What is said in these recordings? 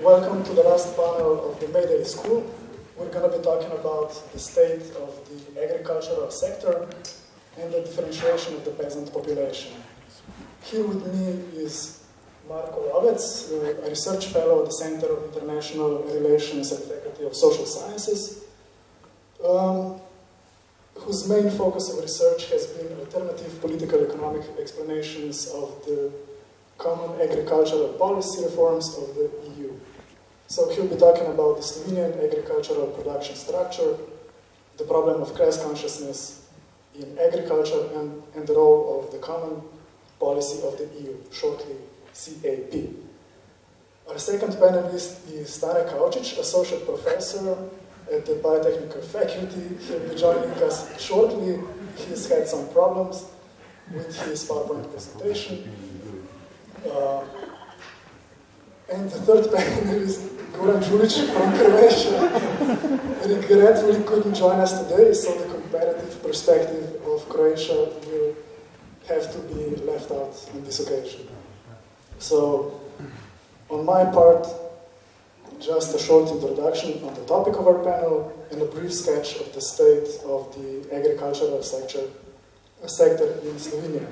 Welcome to the last panel of the Mayday School. We're going to be talking about the state of the agricultural sector and the differentiation of the peasant population. Here with me is Marko Lovec, a research fellow at the Center of International Relations at the Faculty of Social Sciences, um, whose main focus of research has been alternative political economic explanations of the common agricultural policy reforms of the EU. So he'll be talking about the Slovenian agricultural production structure, the problem of class consciousness in agriculture, and, and the role of the common policy of the EU, shortly CAP. Our second panelist is Stane Kavčič, associate professor at the biotechnical faculty. He'll be joining us shortly. He's had some problems with his PowerPoint presentation. Uh, and the third panelist, Goran Đulić from Croatia, regretfully couldn't join us today, so the comparative perspective of Croatia will have to be left out on this occasion. So, on my part, just a short introduction on the topic of our panel and a brief sketch of the state of the agricultural sector, sector in Slovenia.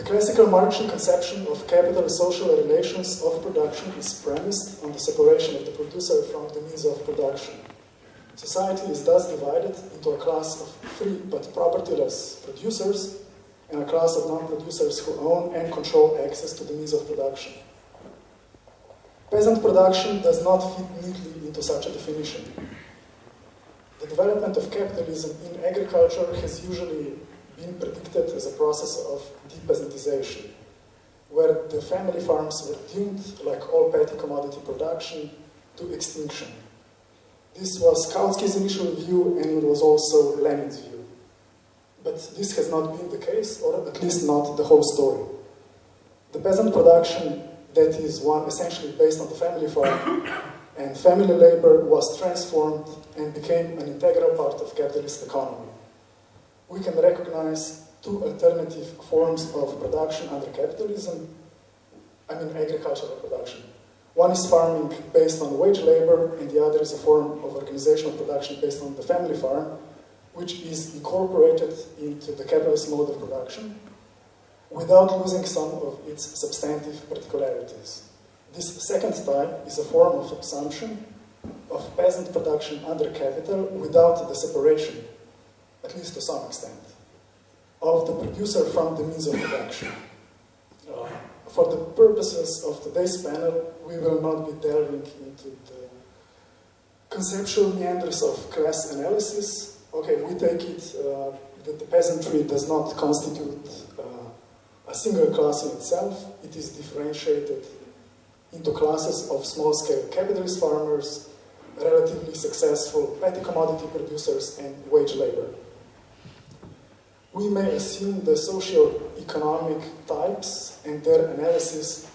The classical Marxian conception of capital social relations of production is premised on the separation of the producer from the means of production. Society is thus divided into a class of free but propertyless producers and a class of non-producers who own and control access to the means of production. Peasant production does not fit neatly into such a definition. The development of capitalism in agriculture has usually been predicted as a process of depeasantization, where the family farms were doomed, like all petty commodity production, to extinction. This was Kautsky's initial view, and it was also Lenin's view. But this has not been the case, or at least not the whole story. The peasant production, that is one essentially based on the family farm, and family labor was transformed and became an integral part of capitalist economy we can recognize two alternative forms of production under capitalism, I mean agricultural production. One is farming based on wage labor, and the other is a form of organizational production based on the family farm, which is incorporated into the capitalist mode of production without losing some of its substantive particularities. This second type is a form of subsumption of peasant production under capital without the separation at least to some extent, of the producer from the means of production. Uh, for the purposes of today's panel, we will not be delving into the conceptual meanders of class analysis. Okay, we take it uh, that the peasantry does not constitute uh, a single class in itself. It is differentiated into classes of small-scale capitalist farmers, relatively successful petty commodity producers, and wage labor we may assume the socio-economic types and their analysis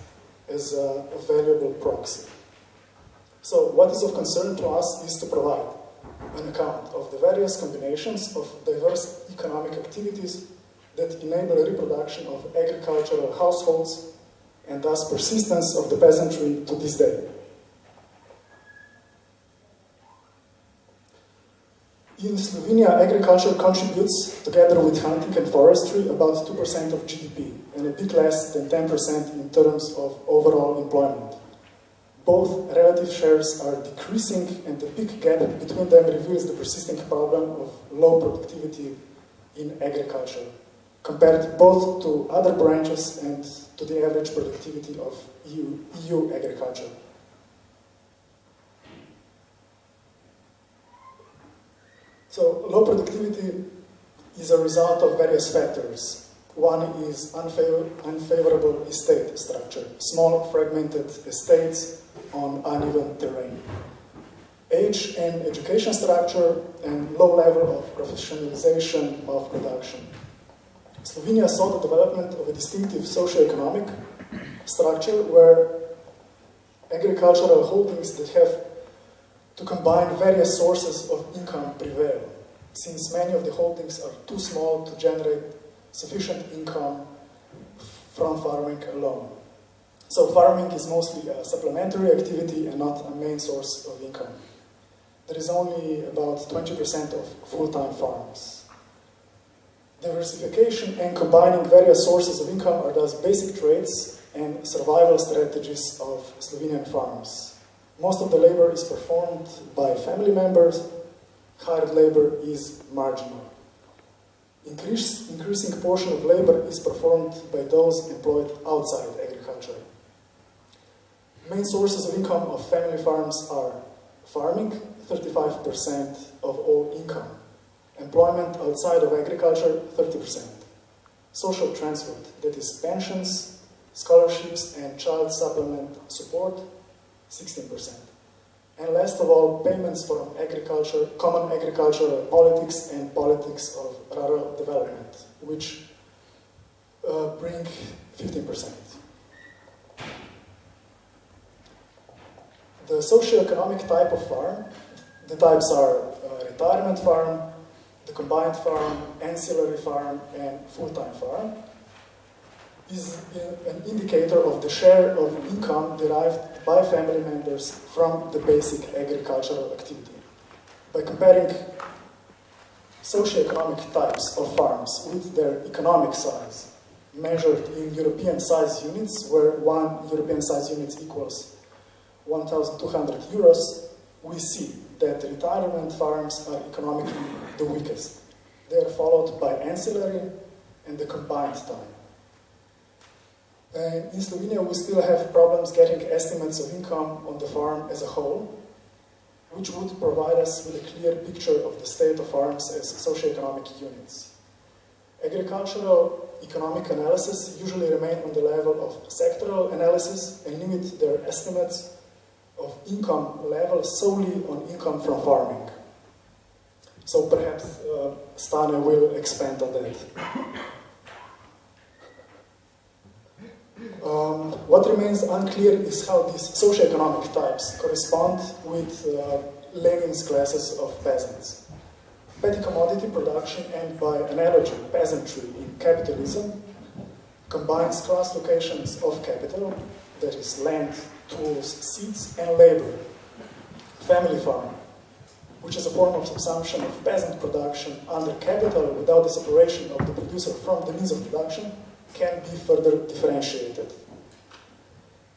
as a, a valuable proxy. So what is of concern to us is to provide an account of the various combinations of diverse economic activities that enable reproduction of agricultural households and thus persistence of the peasantry to this day. In Slovenia, agriculture contributes, together with hunting and forestry, about 2% of GDP, and a bit less than 10% in terms of overall employment. Both relative shares are decreasing, and the big gap between them reveals the persisting problem of low productivity in agriculture, compared both to other branches and to the average productivity of EU, EU agriculture. So low productivity is a result of various factors. One is unfavor unfavorable estate structure, small fragmented estates on uneven terrain. Age and education structure and low level of professionalization of production. Slovenia saw the development of a distinctive socio-economic structure where agricultural holdings that have to combine various sources of income prevail, since many of the holdings are too small to generate sufficient income from farming alone. So farming is mostly a supplementary activity and not a main source of income. There is only about 20% of full-time farms. Diversification and combining various sources of income are thus basic traits and survival strategies of Slovenian farms. Most of the labor is performed by family members, hired labor is marginal. Increase, increasing portion of labor is performed by those employed outside agriculture. Main sources of income of family farms are farming, 35% of all income, employment outside of agriculture, 30%, social transfer, that is pensions, scholarships and child supplement support, 16%. And last of all, payments from agriculture, common agricultural politics and politics of rural development, which uh, bring 15%. The socio-economic type of farm, the types are uh, retirement farm, the combined farm, ancillary farm, and full-time farm, is an indicator of the share of income derived by family members from the basic agricultural activity. By comparing socioeconomic types of farms with their economic size, measured in European size units, where one European size unit equals 1,200 euros, we see that retirement farms are economically the weakest. They are followed by ancillary and the combined time. And in Slovenia, we still have problems getting estimates of income on the farm as a whole, which would provide us with a clear picture of the state of farms as socio-economic units. Agricultural economic analysis usually remain on the level of sectoral analysis and limit their estimates of income level solely on income from farming. So perhaps uh, Stane will expand on that. Um, what remains unclear is how these socioeconomic types correspond with uh, Lenin's classes of peasants. Petty commodity production and by analogy peasantry in capitalism combines class locations of capital, that is land, tools, seeds, and labor. Family farm, which is a form of subsumption of peasant production under capital without the separation of the producer from the means of production, can be further differentiated.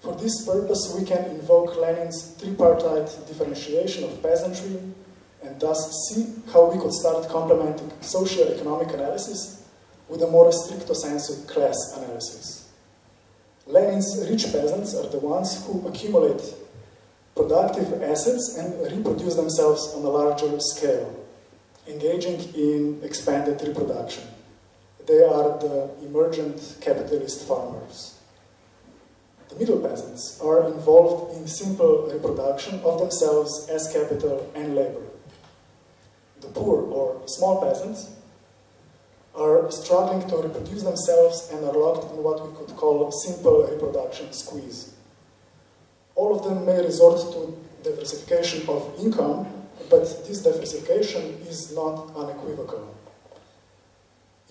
For this purpose, we can invoke Lenin's tripartite differentiation of peasantry and thus see how we could start complementing socio-economic analysis with a more stricto sensu class analysis. Lenin's rich peasants are the ones who accumulate productive assets and reproduce themselves on a larger scale, engaging in expanded reproduction. They are the emergent capitalist farmers. The middle peasants are involved in simple reproduction of themselves as capital and labor. The poor or small peasants are struggling to reproduce themselves and are locked in what we could call simple reproduction squeeze. All of them may resort to diversification of income, but this diversification is not unequivocal.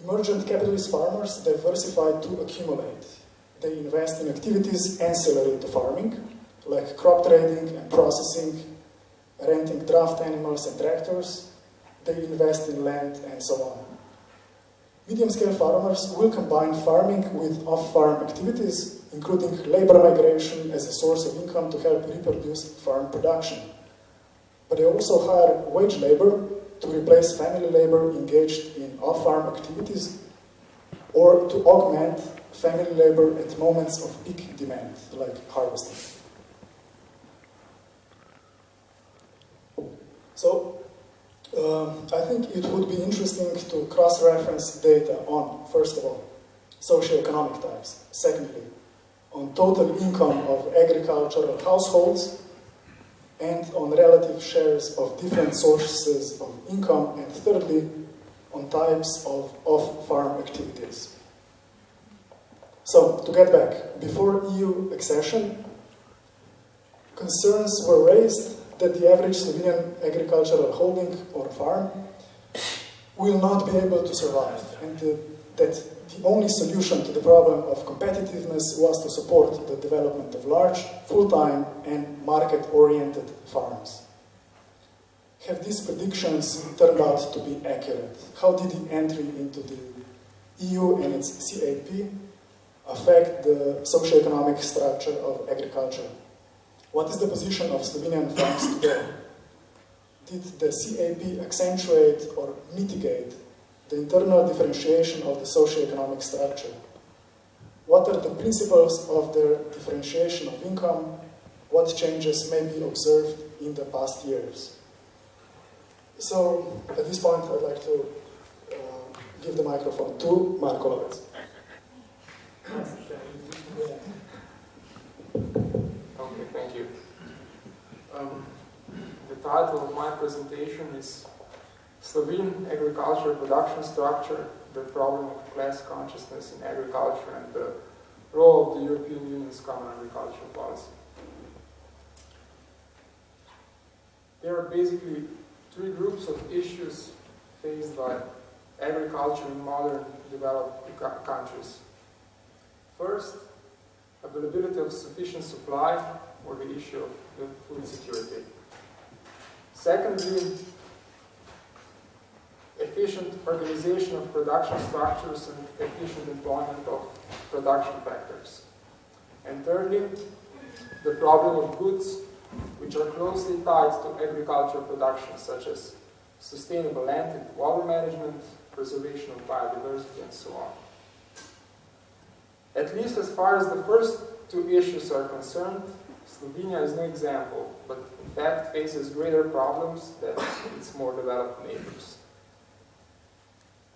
Emergent capitalist farmers diversify to accumulate. They invest in activities ancillary to farming, like crop trading and processing, renting draft animals and tractors. They invest in land and so on. Medium-scale farmers will combine farming with off-farm activities, including labor migration as a source of income to help reproduce farm production. But they also hire wage labor to replace family labor engaged in off-farm activities or to augment family labor at moments of peak demand, like harvesting. So, um, I think it would be interesting to cross-reference data on, first of all, socioeconomic types, secondly, on total income of agricultural households, and on relative shares of different sources of income, and thirdly, on types of off-farm activities. So, to get back, before EU accession, concerns were raised that the average Slovenian agricultural holding or farm will not be able to survive, and that the only solution to the problem of competitiveness was to support the development of large, full-time and market-oriented farms. Have these predictions turned out to be accurate? How did the entry into the EU and its CAP affect the socio-economic structure of agriculture? What is the position of Slovenian farms today? Did the CAP accentuate or mitigate the internal differentiation of the socio-economic structure? What are the principles of their differentiation of income? What changes may be observed in the past years? So, at this point, I'd like to uh, give the microphone to Marko Lovec. Okay, thank you. Um, the title of my presentation is Slovene Agriculture Production Structure, the Problem of Class Consciousness in Agriculture and the Role of the European Union's Common Agricultural Policy. There are basically three groups of issues faced by agriculture in modern developed countries. First, availability of sufficient supply or the issue of food security. Secondly, efficient organization of production structures and efficient employment of production factors. And thirdly, the problem of goods which are closely tied to agricultural production, such as sustainable land and water management, preservation of biodiversity, and so on. At least as far as the first two issues are concerned, Slovenia is no example, but in fact faces greater problems than its more developed neighbors.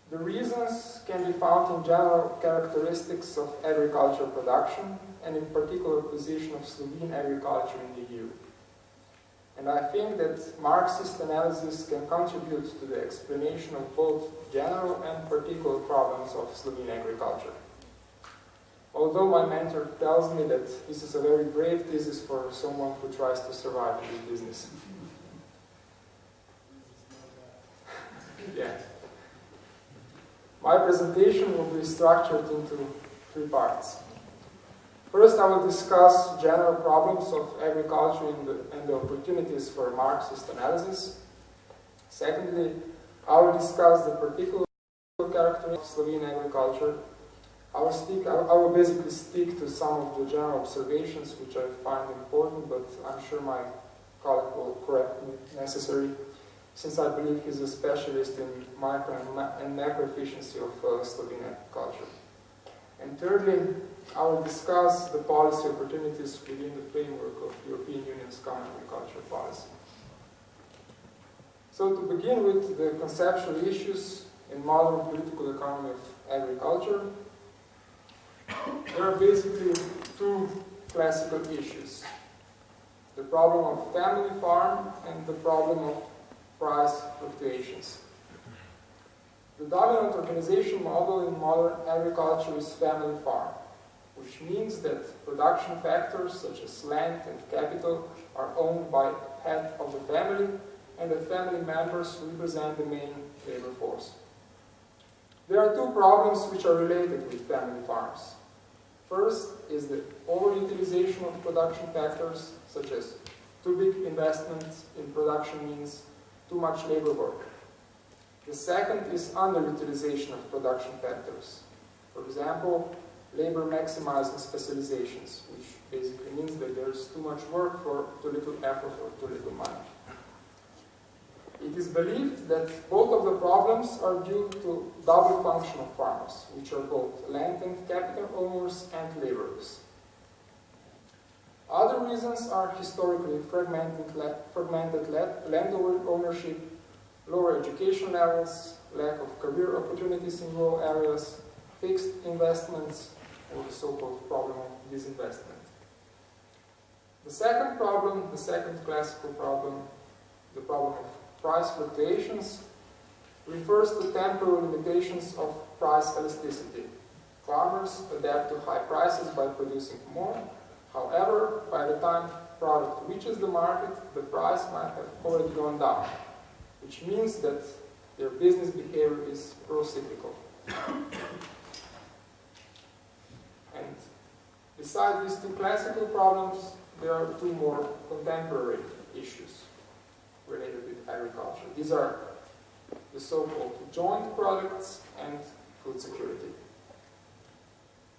The reasons can be found in general characteristics of agricultural production and in particular position of Slovene agriculture in the EU. And I think that Marxist analysis can contribute to the explanation of both general and particular problems of Slovene agriculture. Although my mentor tells me that this is a very brave thesis for someone who tries to survive in this business. yeah. My presentation will be structured into three parts. First, I will discuss general problems of agriculture and the, and the opportunities for Marxist analysis. Secondly, I will discuss the particular characteristics of Slovene agriculture. I will, stick, I will basically stick to some of the general observations which I find important, but I'm sure my colleague will correct me necessary, since I believe he's a specialist in micro and macro efficiency of uh, Slovene agriculture. And thirdly, I will discuss the policy opportunities within the framework of European Union's common agricultural policy. So to begin with the conceptual issues in modern political economy of agriculture, there are basically two classical issues. The problem of family farm and the problem of price fluctuations. The dominant organization model in modern agriculture is family farm, which means that production factors such as land and capital are owned by head of the family and the family members represent the main labor force. There are two problems which are related with family farms. First is the overutilization of production factors, such as too big investments in production means too much labor work. The second is underutilization of production factors. For example, labor maximizing specializations, which basically means that there's too much work for too little effort or too little money. It is believed that both of the problems are due to double function of farmers, which are both land and capital owners and laborers. Reasons are historically fragmented, fragmented land ownership lower education levels, lack of career opportunities in rural areas, fixed investments, or the so-called problem of disinvestment. The second problem, the second classical problem, the problem of price fluctuations, refers to temporal limitations of price elasticity. Farmers adapt to high prices by producing more. However, by the time product reaches the market, the price might have already gone down, which means that their business behavior is pro-cyclical. and besides these two classical problems, there are two more contemporary issues related with agriculture. These are the so-called joint products and food security.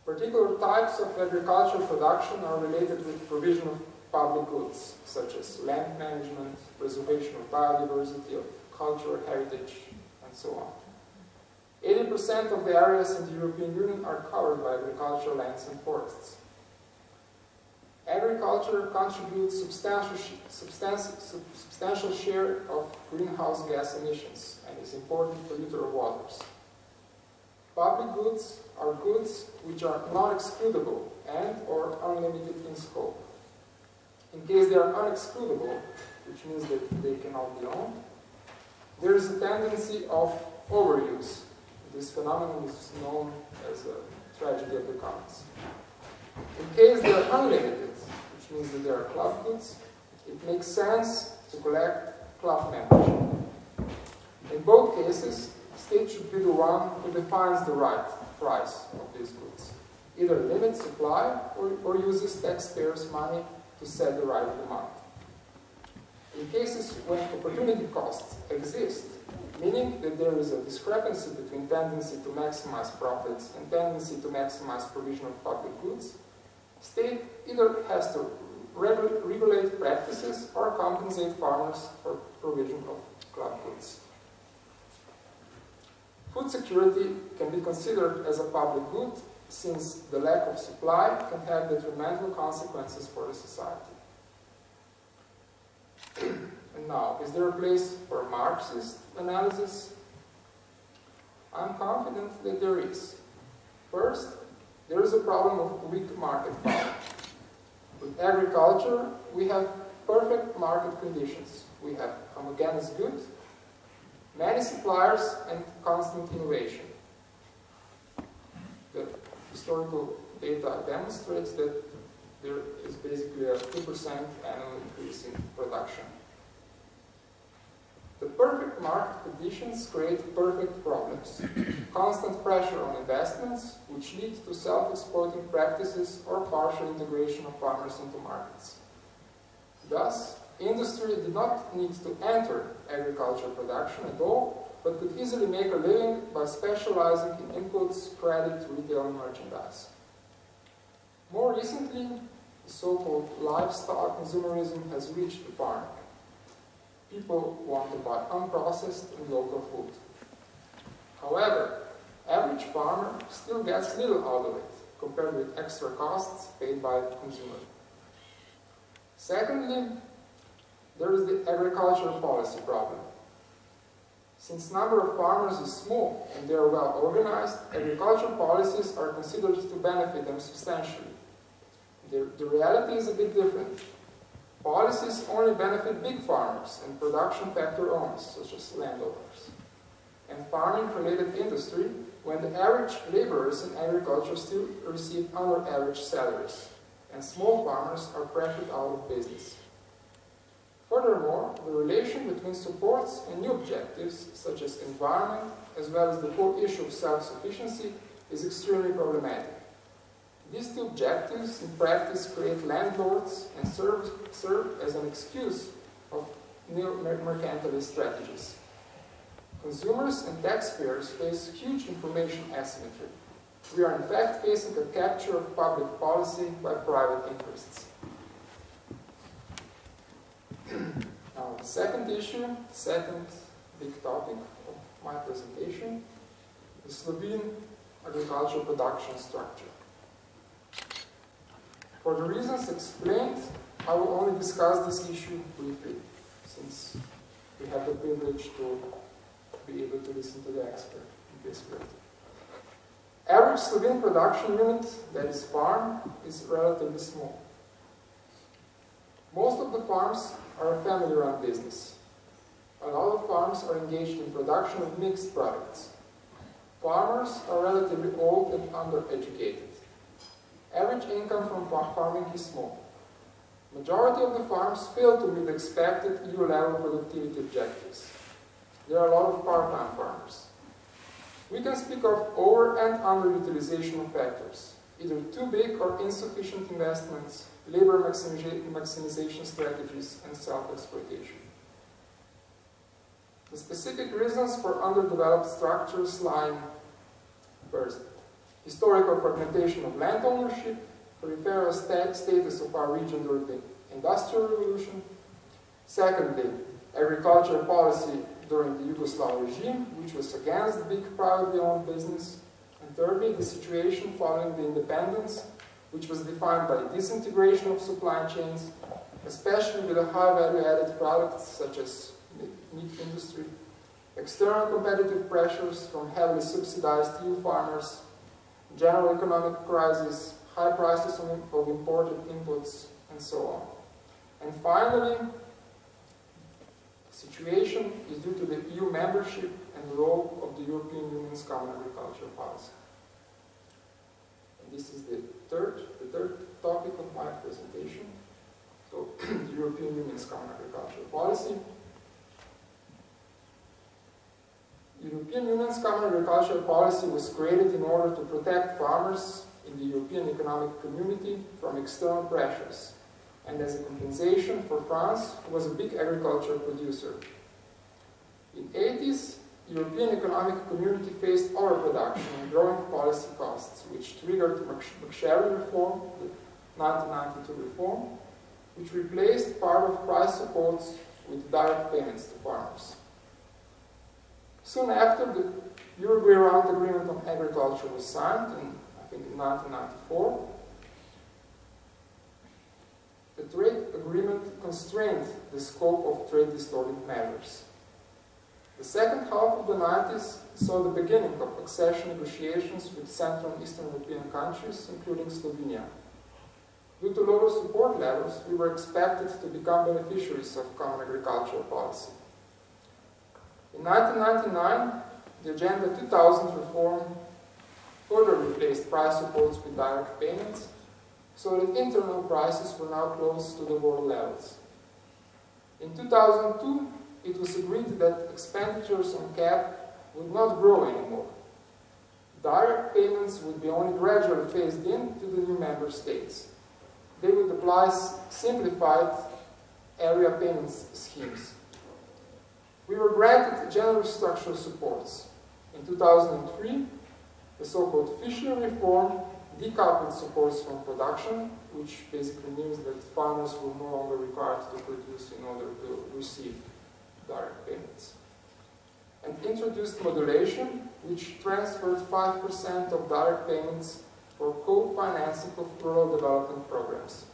Particular types of agricultural production are related with provision of public goods, such as land management, preservation of biodiversity, of cultural heritage, and so on. 80% of the areas in the European Union are covered by agricultural lands and forests. Agriculture contributes substantial, substantial, share of greenhouse gas emissions and is important polluter of waters. Public goods are goods which are not excludable and or unlimited in scope. In case they are unexcludable, which means that they cannot be owned, there is a tendency of overuse. This phenomenon is known as a tragedy of the commons. In case they are unlimited, which means that they are club goods, it makes sense to collect club membership. In both cases, state should be the one who defines the right price of these goods. Either limit supply or, or uses taxpayers' money to set the right demand. In cases when opportunity costs exist, meaning that there is a discrepancy between tendency to maximize profits and tendency to maximize provision of public goods, state either has to regulate practices or compensate farmers for provision of club goods. Food security can be considered as a public good since the lack of supply can have detrimental consequences for the society. and now, is there a place for Marxist analysis? I'm confident that there is. First, there is a problem of weak market power. With agriculture, we have perfect market conditions. We have homogeneous goods, many suppliers, and constant innovation. The historical data demonstrates that there is basically a 2% annual increase in production. The perfect market conditions create perfect problems. Constant pressure on investments, which lead to self-exploiting practices or partial integration of farmers into markets. Thus, industry did not need to enter agricultural production at all, but could easily make a living by specializing in inputs, credit, retail, and merchandise. More recently, the so-called livestock consumerism has reached the farm. People want to buy unprocessed and local food. However, average farmer still gets little out of it compared with extra costs paid by the consumer. Secondly, there is the agricultural policy problem. Since number of farmers is small and they are well organized, agricultural policies are considered to benefit them substantially. The, the reality is a bit different. Policies only benefit big farmers and production factor owners, such as landowners, and farming-related industry when the average laborers in agriculture still receive under average salaries, and small farmers are pressured out of business. Furthermore, the relation between supports and new objectives, such as environment, as well as the whole issue of self-sufficiency, is extremely problematic. These two objectives, in practice, create landlords and serve, serve as an excuse of neo-mercantilist strategies. Consumers and taxpayers face huge information asymmetry. We are in fact facing a capture of public policy by private interests. now, the second issue, second big topic of my presentation, the Slovene agricultural production structure. For the reasons explained, I will only discuss this issue briefly, since we have the privilege to be able to listen to the expert in this field. Average Slovene production unit, that is farm, is relatively small. Most of the farms are a family-run business. A lot of farms are engaged in production of mixed products. Farmers are relatively old and undereducated. Average income from farming is small. Majority of the farms fail to meet expected EU-level productivity objectives. There are a lot of part-time farmers. We can speak of over and underutilization of factors. either too big or insufficient investments, labor maximization strategies, and self-exploitation. The specific reasons for underdeveloped structures lie first, historical fragmentation of land ownership, peripheral status of our region during the Industrial Revolution. Secondly, agricultural policy during the Yugoslav regime, which was against big privately owned business. And thirdly, the situation following the independence, which was defined by disintegration of supply chains, especially with the high value-added products such as meat industry, external competitive pressures from heavily subsidized EU farmers, general economic crisis, high prices of imported inputs, and so on. And finally, the situation is due to the EU membership and the role of the European Union's common agricultural policy. This is the third, the third topic of my presentation. So, European Union's common agricultural policy. European Union's common agricultural policy was created in order to protect farmers in the European economic community from external pressures and as a compensation for France, who was a big agricultural producer. In the 80s, European economic community faced overproduction and growing policy costs, which triggered the MacSharry reform, the 1992 reform, which replaced part of price supports with direct payments to farmers. Soon after, the Uruguay Round Agreement on Agriculture was signed, in, I think in 1994, the trade agreement constrained the scope of trade distorting measures. The second half of the 90s saw the beginning of accession negotiations with Central and Eastern European countries, including Slovenia. Due to lower support levels, we were expected to become beneficiaries of common agricultural policy. In 1999, the Agenda 2000 reform further replaced price supports with direct payments so that internal prices were now close to the world levels. In 2002, it was agreed that expenditures on CAP would not grow anymore. Direct payments would be only gradually phased in to the new member states. They would apply simplified area payments schemes. We were granted general structural supports. In 2003, the so-called Fischler reform decoupled supports from production, which basically means that farmers were no longer required to produce in order to receive direct payments. And introduced modulation, which transferred 5% of direct payments for co-financing of rural development programs.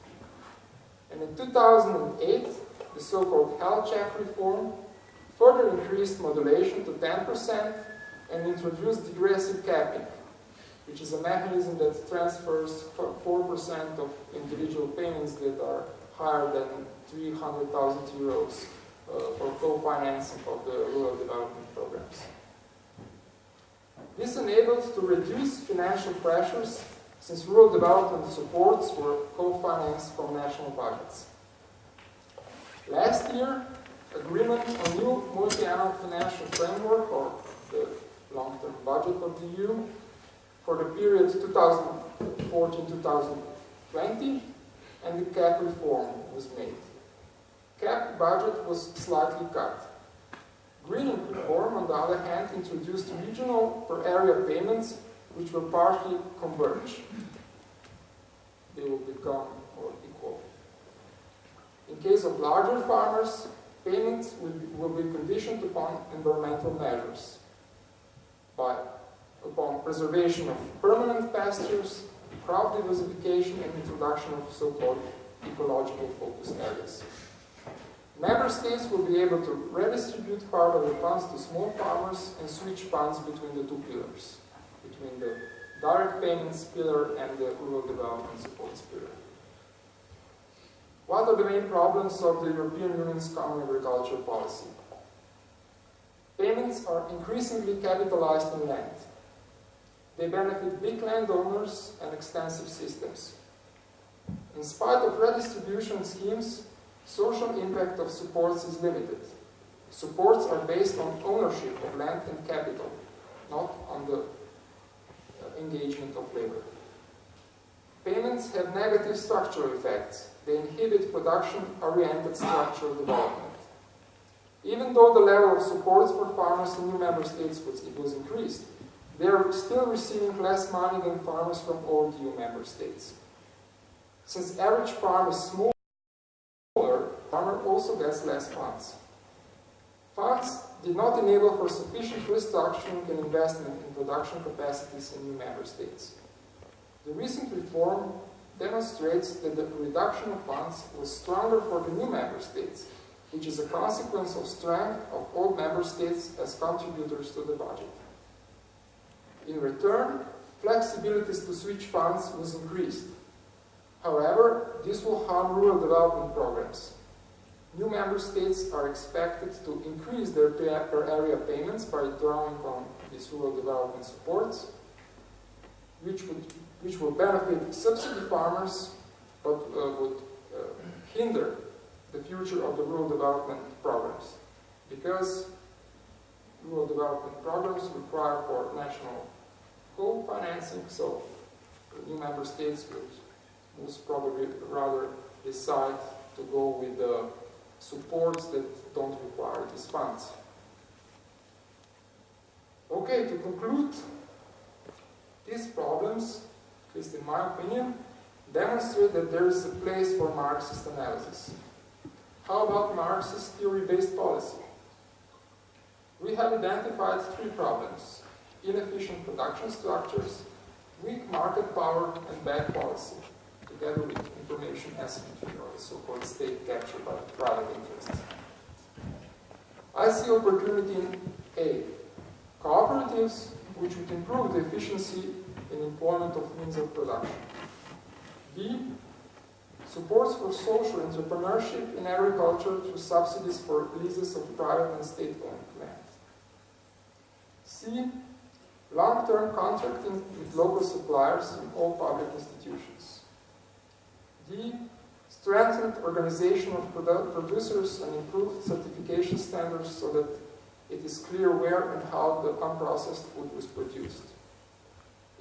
And in 2008, the so-called health check reform further increased modulation to 10% and introduced degressive capping, which is a mechanism that transfers 4% of individual payments that are higher than 300,000 euros Uh, for co-financing of the rural development programs. This enabled to reduce financial pressures since rural development supports were co-financed from national budgets. Last year, agreement on new multi-annual financial framework, or the long-term budget of the EU, for the period 2014-2020, and the CAP reform was made. CAP budget was slightly cut. Greening reform, on the other hand, introduced regional per area payments, which will partly converge. They will become more equal. In case of larger farmers, payments will be, will be conditioned upon environmental measures by upon preservation of permanent pastures, crop diversification, and introduction of so-called ecological focus areas. Member states will be able to redistribute part of the funds to small farmers and switch funds between the two pillars, between the direct payments pillar and the rural development support pillar. What are the main problems of the European Union's common agricultural policy? Payments are increasingly capitalized in land. They benefit big landowners and extensive systems. In spite of redistribution schemes, social impact of supports is limited. Supports are based on ownership of land and capital, not on the uh, engagement of labor. payments have negative structural effects. They inhibit production-oriented structural development. Even though the level of supports for farmers in new member states was, was increased, they are still receiving less money than farmers from old EU member states. Since average farm is smaller, also gets less funds. Funds did not enable for sufficient restructuring and investment in production capacities in new member states. The recent reform demonstrates that the reduction of funds was stronger for the new member states, which is a consequence of strength of old member states as contributors to the budget. In return, flexibilities to switch funds was increased. However, this will harm rural development programs. New member states are expected to increase their per area payments by drawing on these rural development supports, which, would, which will benefit subsidy farmers, but uh, would uh, hinder the future of the rural development programs. Because rural development programs require for national co-financing, so new member states would most probably rather decide to go with the supports that don't require these funds. Okay, to conclude, these problems, at least in my opinion, demonstrate that there is a place for Marxist analysis. How about Marxist theory-based policy? We have identified three problems inefficient production structures, weak market power, and bad policy, together with information asymmetry, or the so-called state capture by private interests. I see opportunity in A. Cooperatives, which would improve the efficiency in employment of means of production. B. Supports for social entrepreneurship in agriculture through subsidies for leases of private and state-owned land. C long-term contracting with local suppliers in all public institutions. D. Strengthened organization of produ producers and improved certification standards so that it is clear where and how the unprocessed food was produced.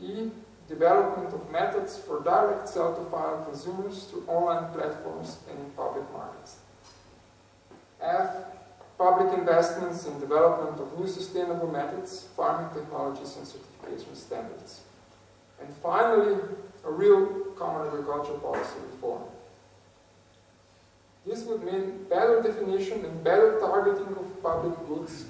E. Development of methods for direct sell to final consumers through online platforms and in public markets. F public investments in development of new sustainable methods, farming technologies, and certification standards. And finally, a real common agricultural policy reform. This would mean better definition and better targeting of public goods,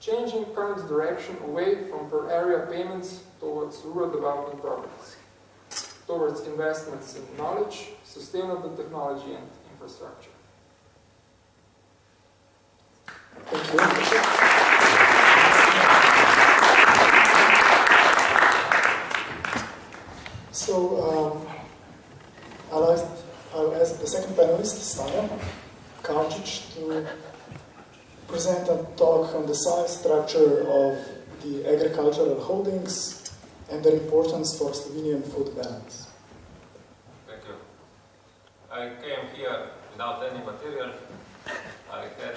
changing current direction away from per area payments towards rural development programs, towards investments in knowledge, sustainable technology, and infrastructure. Thank you. So, um, I'll, ask, I'll ask the second panelist, Stane Kavčič, to present a talk on the size structure of the agricultural holdings and their importance for Slovenian food balance. Thank you. I came here without any material. I had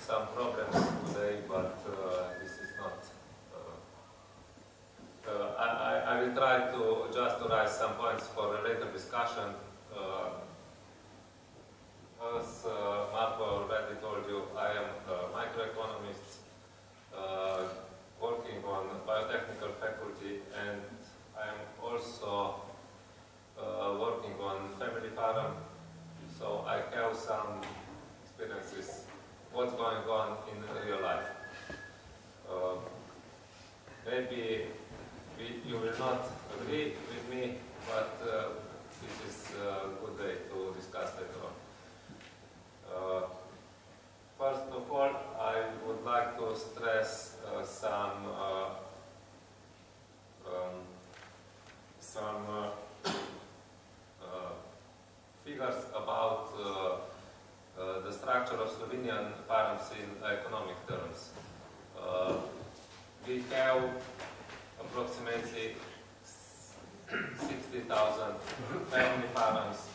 some problems today, but uh, this is not. Uh, uh, I, will try to just to raise some points for a later discussion. as Marko already told you, I am a microeconomist working on biotechnical faculty and I am also uh, working on family farm, so I have some experiences what's going on in real life. Uh, maybe we, you will not agree with me, but uh, this is a good day to discuss later on. Uh, first of all, I would like to stress uh, some uh, um, some uh, figures about uh, the structure of Slovenian farms in economic terms. Uh, we have approximately 60,000 family farms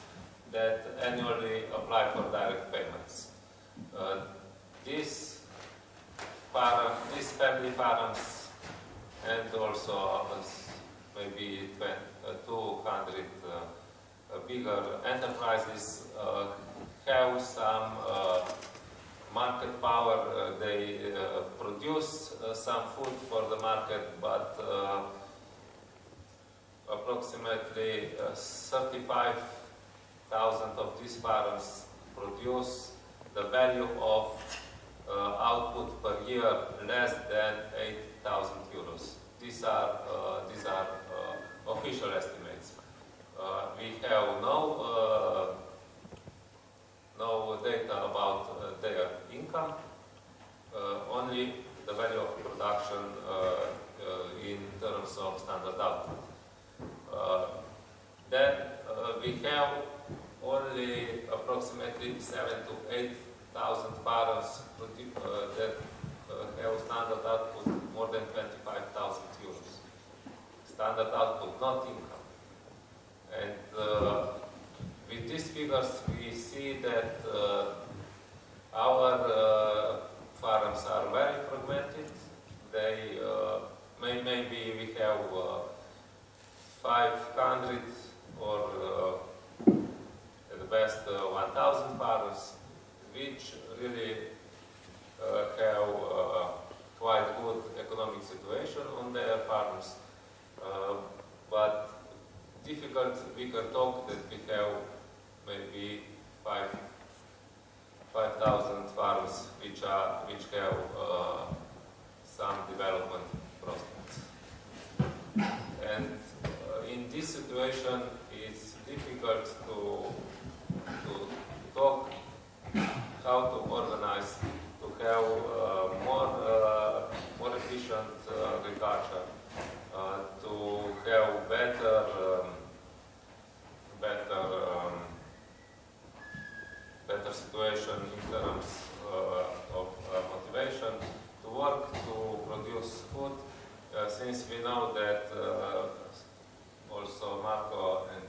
that annually apply for direct payments. Uh, these, farm, these family farms and also maybe 20, uh, 200 bigger enterprises uh, have some uh, market power. Uh, they uh, produce uh, some food for the market, but approximately uh, 35,000 of these farms produce the value of uh, output per year less than 8,000 euros. These are, uh, these are uh, official estimates. We have no, no data about uh, their income, uh, only the value of production uh, in terms of standard output. Then we have only approximately seven to eight thousand farms produ- uh, that have standard output more than 25,000 euros. Standard output, not income. And with these figures, we see that uh, our uh, farms are very fragmented. They uh, may, maybe we have uh, 500 or at the best uh, 1,000 farms, which really have quite good economic situation on their farms. Uh, but difficult, we can talk that we have maybe five 5,000 farms which are which have uh, some development prospects. And uh, in this situation, it's difficult to to talk how to organize to have uh, more uh, more efficient uh, agriculture, uh, to have better um, better um, better situation in terms uh, of uh, motivation to work to produce food, uh, since we know that also Marko and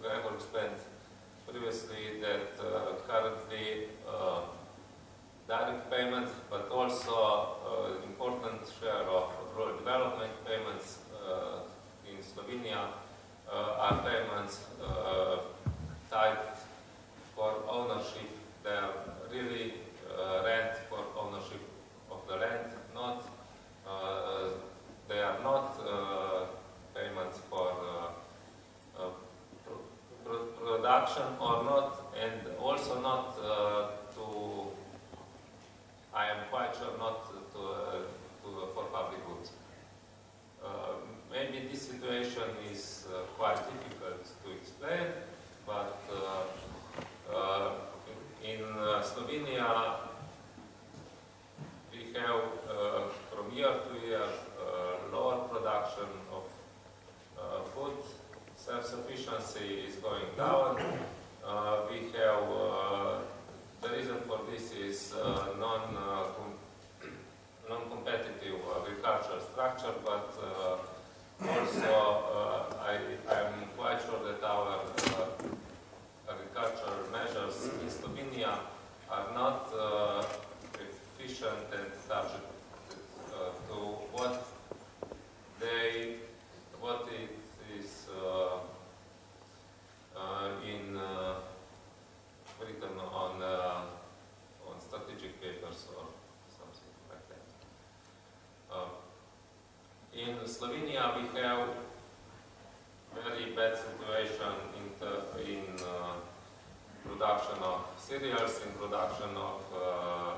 Gregor explained previously that currently uh, direct payments, but also important share of rural development payments in Slovenia uh, are payments uh, tied for ownership. They are really uh, rent for ownership of the land, not uh, they are not uh, payments for uh, uh, pro- pro- production or not, and also not uh, to. I am quite sure not to, to for public goods. Maybe this situation is quite difficult to explain, but in uh, Slovenia we have uh, from year to year uh, lower production of uh, food. Self-sufficiency is going down. Uh, we have uh, the reason for this is uh, non uh, com- non-competitive agricultural structure, but uh, also uh, Slovenia are not uh, efficient and subject uh, to what they, what it is uh, uh, in written on on strategic papers or something like that. Uh, in Slovenia, we have very bad situation in, the, in uh, production of cereals, in production of uh,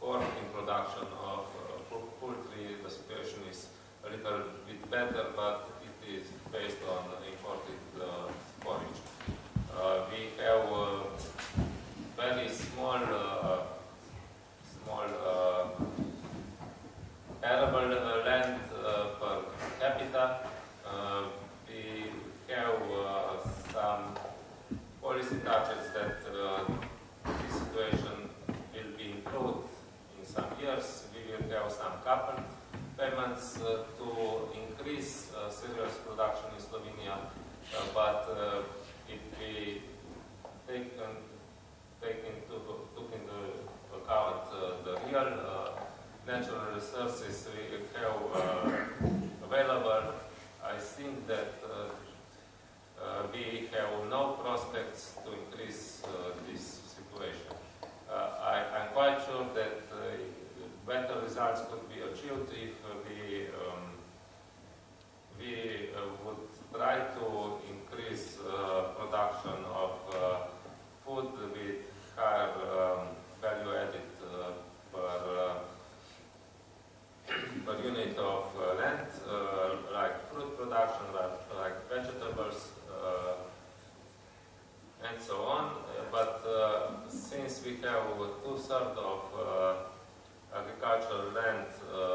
corn, in production of uh, poultry. The situation is a little bit better, but it is based on imported uh, forage. Uh, we have very small, uh, small some carbon payments to increase uh, cigarette production in Slovenia, uh, but uh, if we take, um, take into, took into account the real natural resources we have available, I think that uh, we have no prospects to increase uh, this situation. Uh, I, am quite sure that better results could be achieved if uh, we um, we uh, would try to increase uh, production of food with higher um, value added per per unit of uh, land, uh, like fruit production, like, like vegetables, uh, and so on. but since we have two-thirds of agricultural land uh,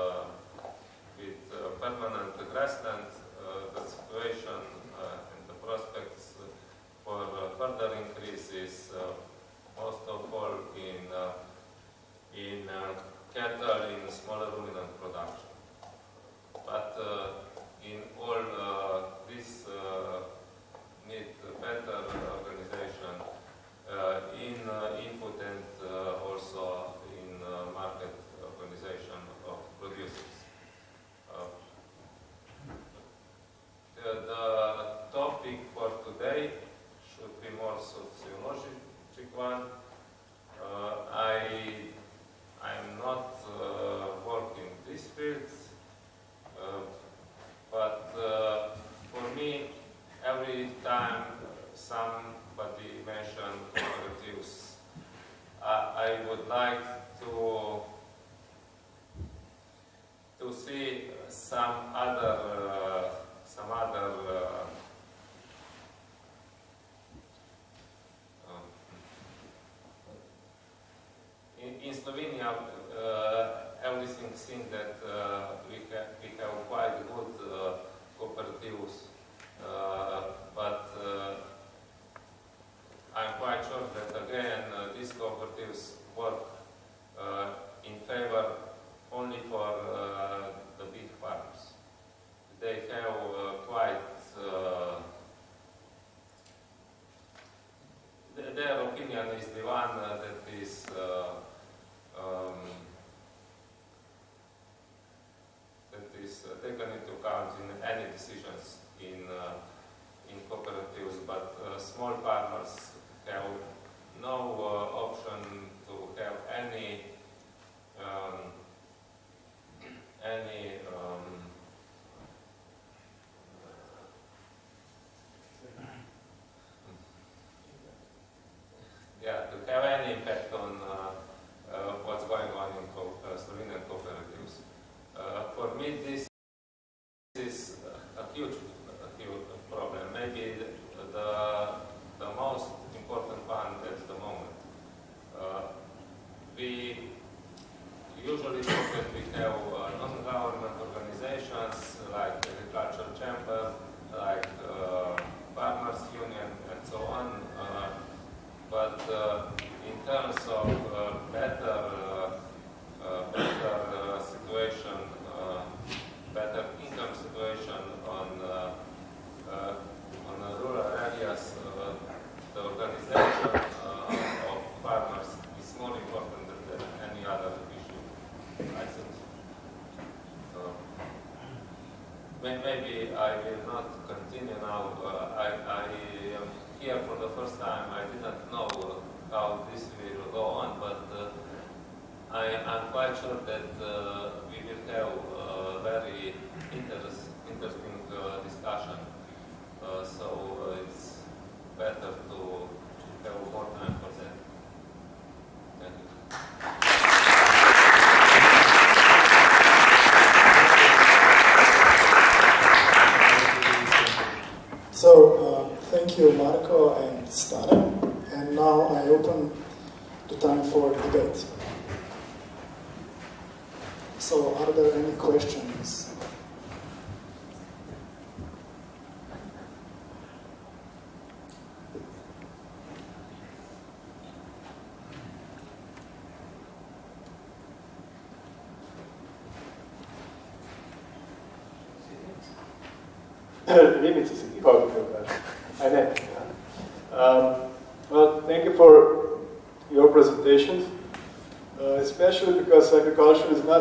Slovenia uh, everything seems that to have any impact on what's going on in co Slovenian cooperatives. For me, this is a huge, a huge problem. Maybe the, the most important one at the moment. Uh, we usually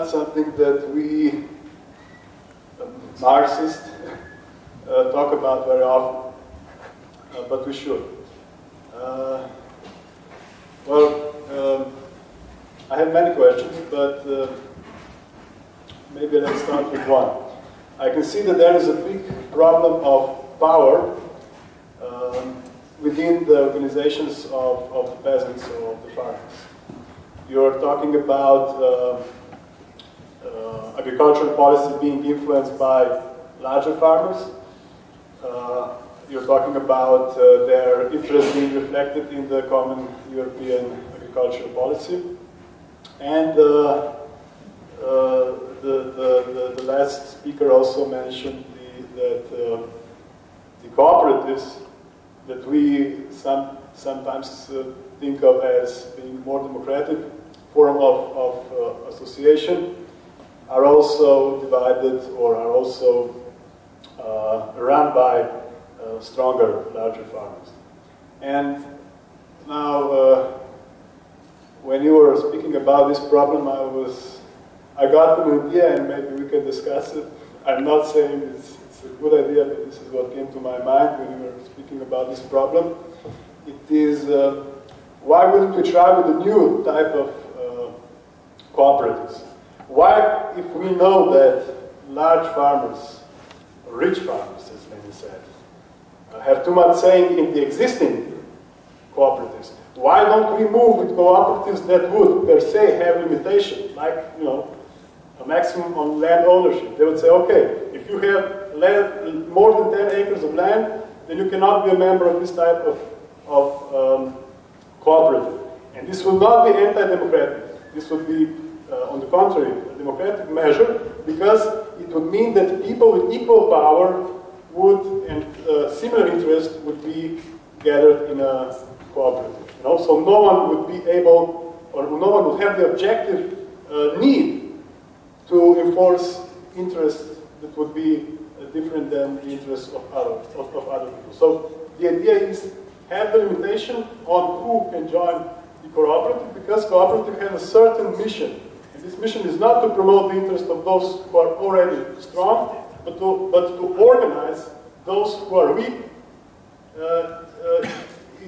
something that we um, Marxists uh, talk about very often, uh, but we should. Uh, well, um, I have many questions, but uh, maybe let's start with one. I can see that there is a big problem of power um, within the organizations of, of the peasants or of the farmers. You're talking about uh, agricultural policy being influenced by larger farmers. Uh, you're talking about uh, their interest being reflected in the common European agricultural policy. And uh, uh, the, the, the, last speaker also mentioned the, that uh, the cooperatives that we some, sometimes uh, think of as being more democratic form of, of association are also divided or are also uh, run by uh, stronger, larger farmers. And now, when you were speaking about this problem, I was I got an idea and maybe we can discuss it. I'm not saying it's, it's a good idea, but this is what came to my mind when you were speaking about this problem. It is, uh, why wouldn't we try with a new type of uh, cooperatives? Why, if we know that large farmers, rich farmers, as many said, uh, have too much saying in the existing cooperatives. Why don't we move with cooperatives that would per se have limitation, like you know, a maximum on land ownership? They would say, okay, if you have land, more than 10 acres of land, then you cannot be a member of this type of, of um, cooperative. And this will not be anti-democratic. This would be, uh, on the contrary, a democratic measure because it would mean that people with equal power would and uh, similar interest would be gathered in a cooperative. You know, so no one would be able, or no one would have the objective uh, need to enforce interests that would be uh, different than the interests of other of, of other people. So the idea is have the limitation on who can join the cooperative because cooperative has a certain mission. This mission is not to promote the interest of those who are already strong, but to, but to organize those who are weak uh, uh,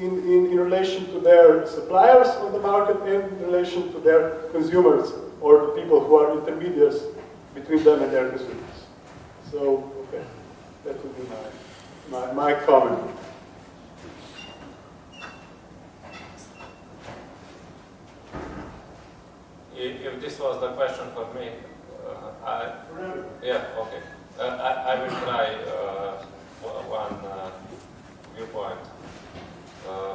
in, in, in relation to their suppliers on the market and in relation to their consumers or the people who are intermediaries between them and their consumers. So, okay, that would be my, my, my comment. If, if this was the question for me, uh, I, yeah, okay. Uh, I, I will try uh, one uh, viewpoint. Uh,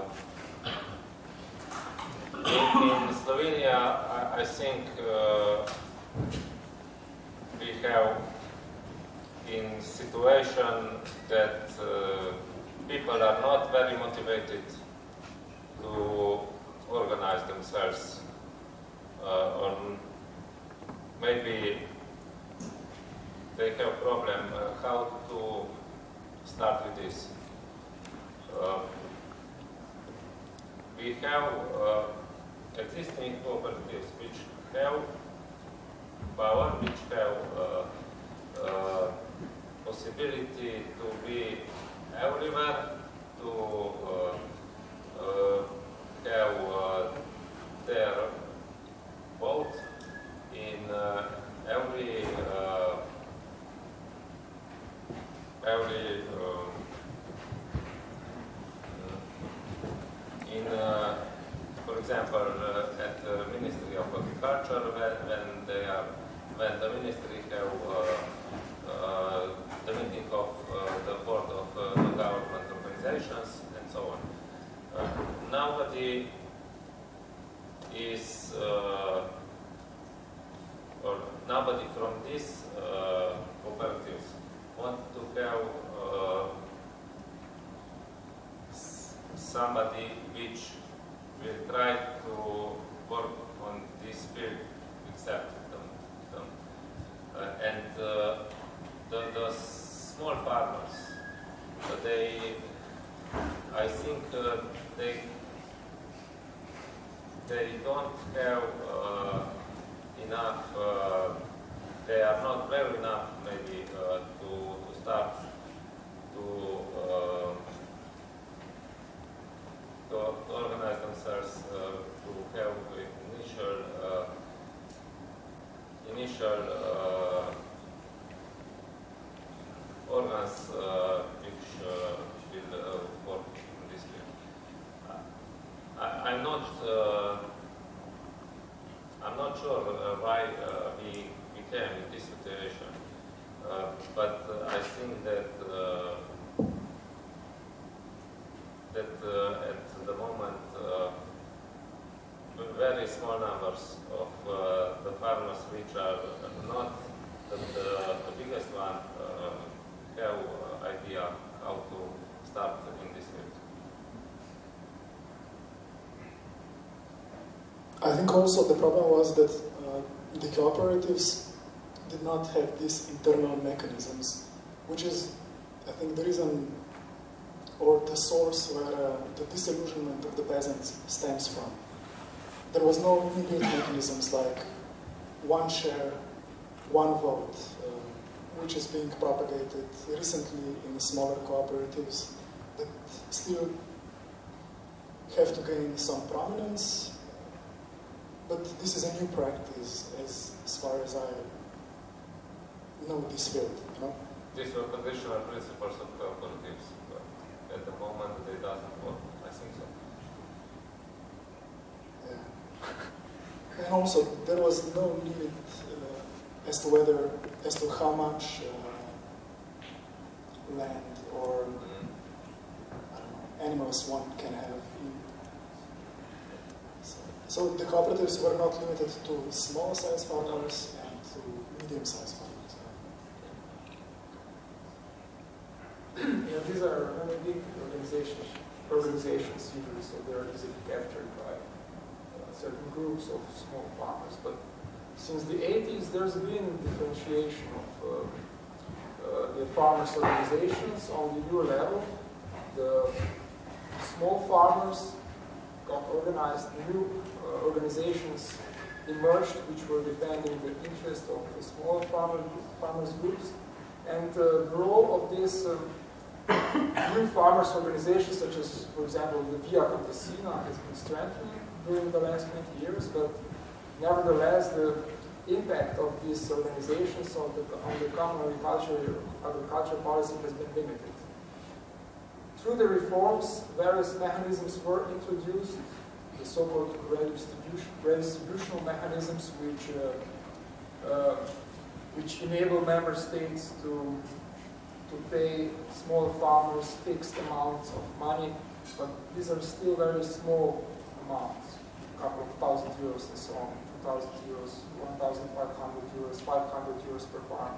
in, in, Slovenia, I, I think uh, we have in situation that uh, people are not very motivated to organize themselves uh, or maybe they have problem uh, how to start with this. Uh, we have uh, existing cooperatives which have power, which have uh, uh, possibility to be everywhere, to uh, have their vote in every every um, in, uh, for example, uh, at the Ministry of Agriculture, when, when they are, when the ministry have uh, the meeting of the board of the government organizations and so on. nobody is, or nobody from these cooperatives want to have uh, somebody which will try to work on this field except them. them. Uh, and uh, the, the small farmers, uh, they, I think uh, they, they don't have uh, enough, they are not well enough maybe to, to start to to, to organize themselves uh, to have initial uh, initial uh, organs which will work in this field. I, am not I'm not sure why we became in this situation, but I think that that uh, at the moment uh, very small numbers of uh, the farmers which are not the, the, the biggest one have idea how to start in this field. I think also the problem was that uh, the cooperatives did not have these internal mechanisms, which is, I think, the reason or the source where uh, the disillusionment of the peasants stems from. There was no inbuilt mechanisms like one share, one vote, uh, which is being propagated recently in smaller cooperatives that still have to gain some prominence. But this is a new practice as, as far as I know this field, you know? These were conditional principles of cooperatives, but at the moment they doesn't work, I think so. Yeah. And also, there was no limit uh, as to whether, as to how much uh, land or, mm know, animals one can have in so, the cooperatives were not limited to small-sized farmers and to medium-sized farmers. Yeah, these are very big organizations, organizations usually, so they're easily captured by uh, certain groups of small farmers. But since the 80s, there's been differentiation of uh, uh, the farmers' organizations on the euro level. The small farmers got organized, new organizations emerged which were defending the interest of the smaller farmer, farmers groups. And uh, the role of these uh, new farmers organizations, such as, for example, the Via Campesina, has been strengthening during the last 20 years, but nevertheless, the impact of these organizations on the, on the common agriculture, agriculture policy has been limited. Through the reforms, various mechanisms were introduced, the so-called redistribution, redistributional mechanisms, which uh, uh, which enable member states to to pay small farmers fixed amounts of money, but these are still very small amounts, a couple of thousand euros and so on, 2,000 euros, 1,500 euros, 500 euros per farm.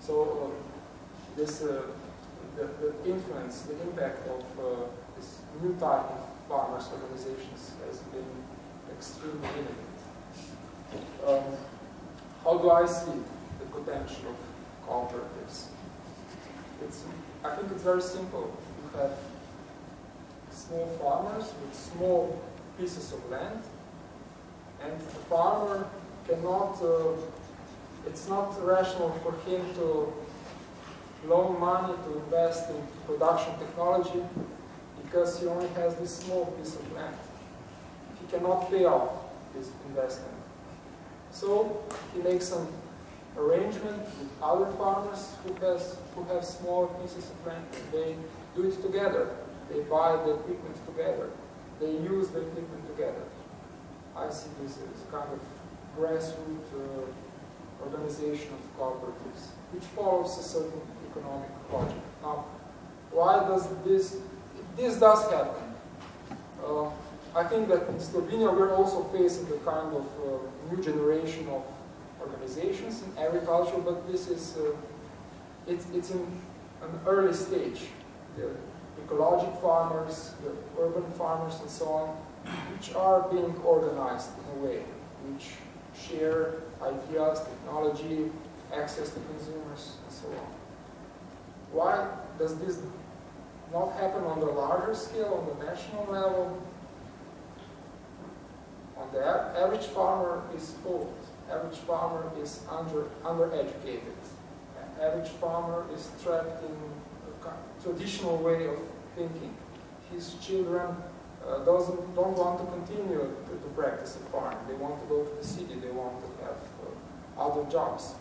So uh, this, uh, the, the influence, the impact of uh, this new type of farmers organizations has been extremely limited. Um, how do I see the potential of cooperatives? It's, I think it's very simple. You have small farmers with small pieces of land, and the farmer cannot, uh, it's not rational for him to loan money to invest in production technology because he only has this small piece of land. He cannot pay off this investment. So he makes some arrangement with other farmers who has who have small pieces of land. They do it together. They buy the equipment together. They use the equipment together. I see this as kind of grassroots uh, organization of cooperatives, which follows a certain economic logic. Now, why does this, this does happen. Uh, I think that in Slovenia we're also facing a kind of uh, new generation of organizations in agriculture, but this is, uh, it, it's in an early stage. The ecologic farmers, the urban farmers and so on, which are being organized in a way, which share ideas, technology, access to consumers, and so on. Why does this not happen on the larger scale, on the national level? On the average farmer is old. Average farmer is under undereducated. Average farmer is trapped in a traditional way of thinking. His children uh, doesn't don't want to continue to, to, practice a farm. They want to go to the city. They want to have uh, other jobs.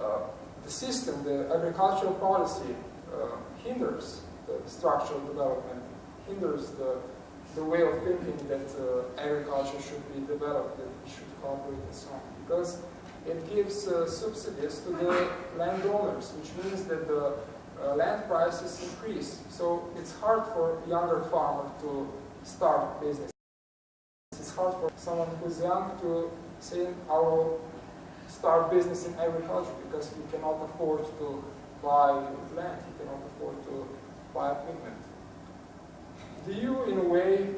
Uh, the system, the agricultural policy, uh, hinders the structural development, hinders the the way of thinking that uh, agriculture should be developed, that we should cooperate and so on. Because it gives uh, subsidies to the landowners, which means that the uh, land prices increase. So it's hard for younger farmer to start business. It's hard for someone who's young to say, I will start business in agriculture because he cannot afford to buy land, he cannot afford to equipment. The EU, in a way,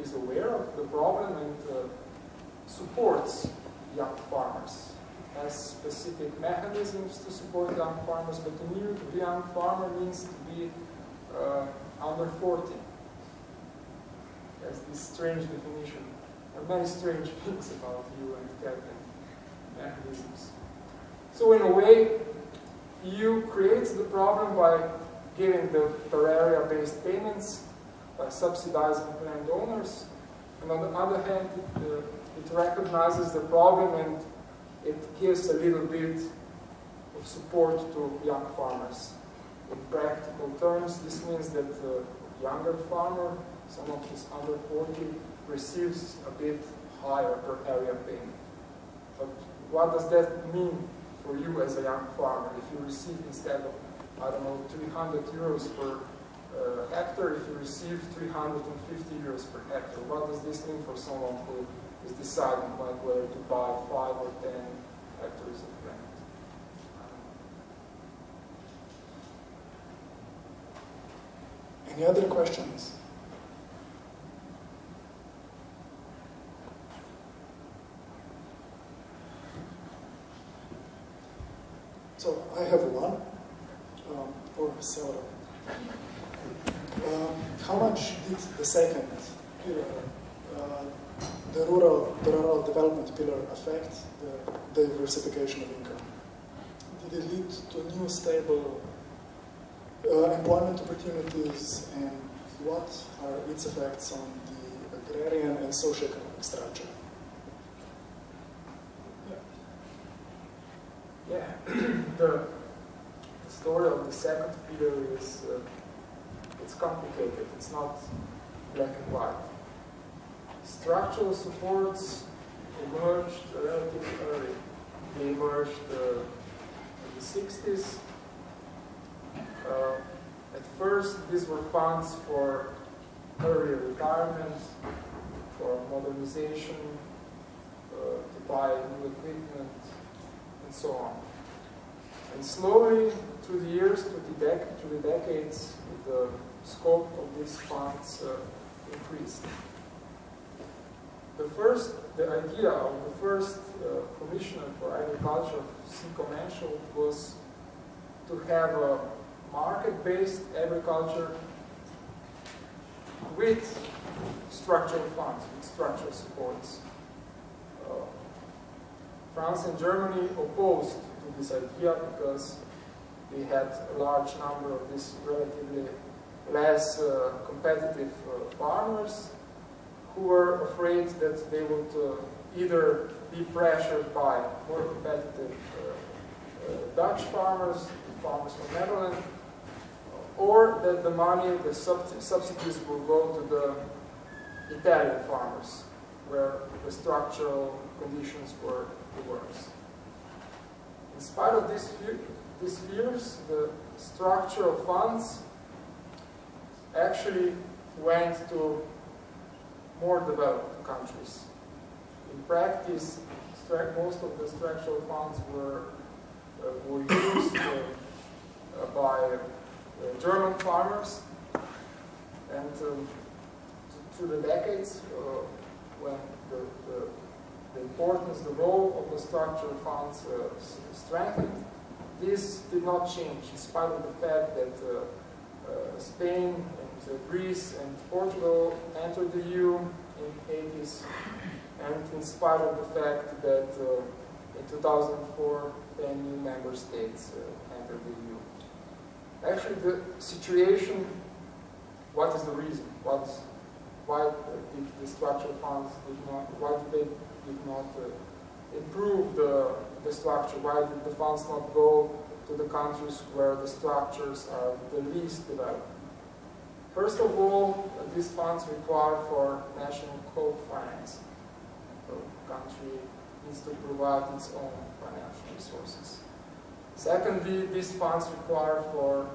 is aware of the problem and uh, supports young farmers. Has specific mechanisms to support young farmers, but to new to be a young farmer means to be uh, under 40. There's this strange definition. There are many strange things about EU and cabinet mechanisms. So in a way, EU creates the problem by giving the per area-based payments by subsidizing landowners. And on the other hand, it, uh, it recognizes the problem and it gives a little bit of support to young farmers. In practical terms, this means that the younger farmer, someone who's under 40, receives a bit higher per area payment. But what does that mean for you as a young farmer if you receive instead of, I don't know, 300 euros per uh, hectare, if you receive 350 euros per hectare? What does this mean for someone who is deciding like whether to buy 5 or 10 hectares of land? Any other questions? So I have one, or. Um, how much did the second pillar, uh, the rural, the rural development pillar, affect the diversification of income? Did it lead to new stable uh, employment opportunities and what are its effects on the agrarian and socioeconomic structure? Yeah, the, the story of the second pillar is uh, it's complicated. It's not black and white. Structural supports emerged relatively early. They emerged uh, in the 60s. Uh, at first, these were funds for early retirement, for modernization, uh, to buy new equipment, and so on. And slowly, through the years, through the, through the decades, the scope of these funds uh, increased. The first, the idea of the first uh, commissioner for agriculture, Sicco was to have a market-based agriculture with structural funds, with structural supports. Uh, France and Germany opposed to this idea because they had a large number of these relatively less uh, competitive uh, farmers who were afraid that they would uh, either be pressured by more competitive Dutch farmers, farmers from Netherlands, or that the money, the sub subsidies will go to the Italian farmers, where the structural conditions were the worst. In spite of these fears, the structural funds actually went to more developed countries. In practice, most of the structural funds were, uh, were used uh, by uh, German farmers and um, through the decades uh, when the, the, the, importance, the role of the structural funds uh, strengthened, this did not change in spite of the fact that uh, Spain Greece and Portugal entered the EU in the 80s and in spite of the fact that uh, in 2004 10 new member states uh, entered the EU. Actually, the situation, what is the reason? What why did the structural funds did not, why did they did not uh, improve the, the structure? Why did the funds not go to the countries where the structures are the least developed? First of all, these funds require for national co-finance. The country needs to provide its own financial resources. Secondly, these funds require for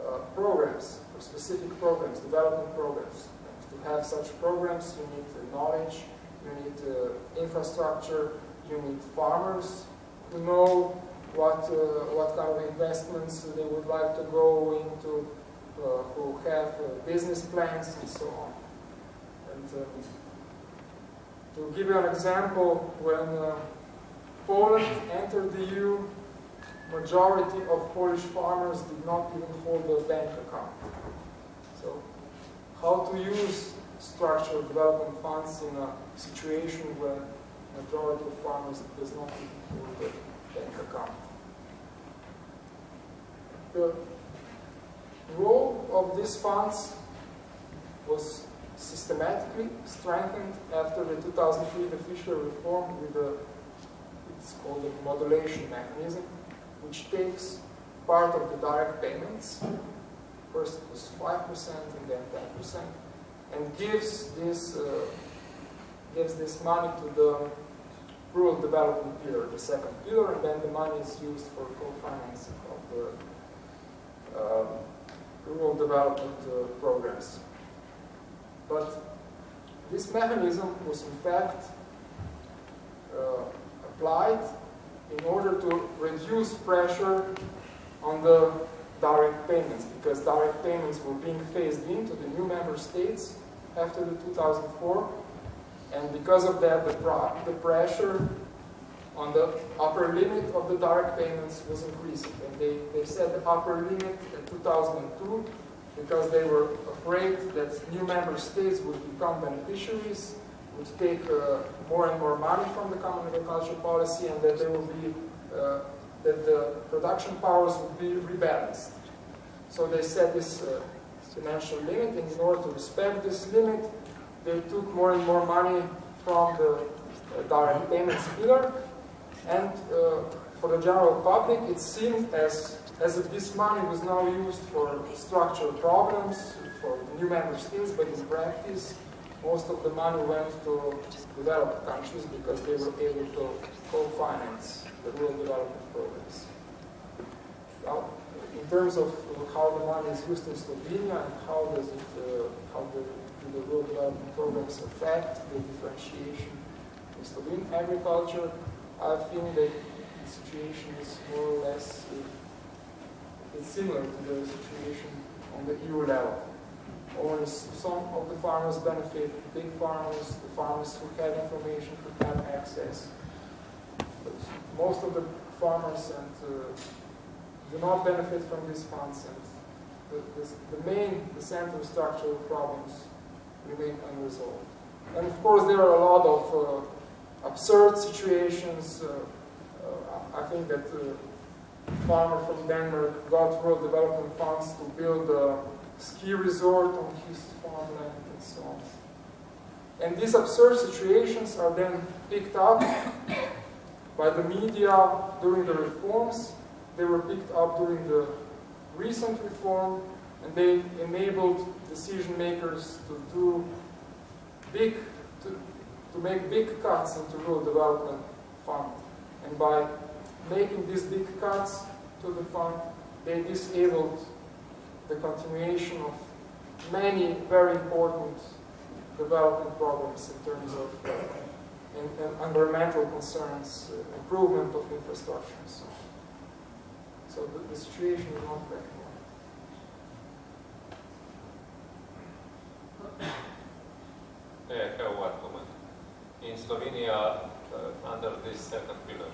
uh, programs, for specific programs, development programs. And to have such programs, you need knowledge, you need uh, infrastructure, you need farmers who know what, uh, what kind of investments they would like to go into, who have uh, business plans and so on. And um, to give you an example, when Poland entered the EU, majority of Polish farmers did not even hold a bank account. So how to use structural development funds in a situation where majority of farmers does not even hold a bank account. The role of these funds was systematically strengthened after the 2003 Fischler reform with the it's called a modulation mechanism, which takes part of the direct payments, first it was 5% and then 10%, and gives this uh, gives this money to the rural development pillar, the second pillar, and then the money is used for co-financing of the um, rural development uh, programs. But this mechanism was in fact uh, applied in order to reduce pressure on the direct payments because direct payments were being phased into the new member states after the 2004 and because of that the, the pressure on the upper limit of the direct payments was increasing and they, they set the upper limit in 2002 because they were afraid that new member states would become beneficiaries would take uh, more and more money from the common agricultural policy and that there will be uh, that the production powers would be rebalanced. So they set this uh, financial limit and in order to respect this limit they took more and more money from the uh, direct payments pillar and uh, for the general public it seemed as as if this money was now used for structural problems for new member states but in practice most of the money went to developed countries because they were able to co-finance the rural development programs. Now, in terms of how the money is used in Slovenia and how does it, uh, how the, do the rural development programs affect the differentiation in Slovenian agriculture, I think that the situation is more or less uh, it's similar to the situation on the EU level. Only some of the farmers benefit, big farmers, the farmers who have information, who have access. But most of the farmers and uh, do not benefit from these funds and the, the, the main, the central structural problems remain unresolved. And of course there are a lot of uh, absurd situations. Uh, uh I think that a farmer from Denmark got rural development funds to build a ski resort on his farmland and so on. And these absurd situations are then picked up by the media during the reforms. They were picked up during the recent reform, and they enabled decision makers to do big, to, make big cuts into rural development fund. And by making these big cuts to the fund, they disabled the continuation of many very important development problems in terms of uh, in, in environmental concerns, uh, improvement of infrastructure, so. So the, the situation is not very Slovenija eh, under this caterpillar.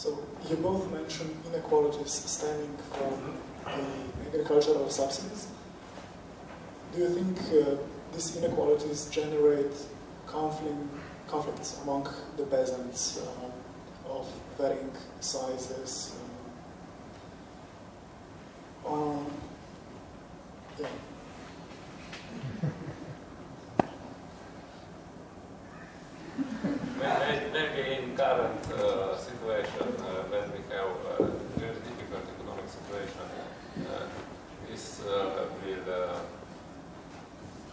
So you both mentioned inequalities stemming from the agricultural subsidies. Do you think uh, these inequalities generate conflict, conflicts among the peasants uh, of varying sizes? Uh, um, yeah. Maybe in current uh, situation, uh, when we have a very difficult economic situation, uh, this uh, will uh,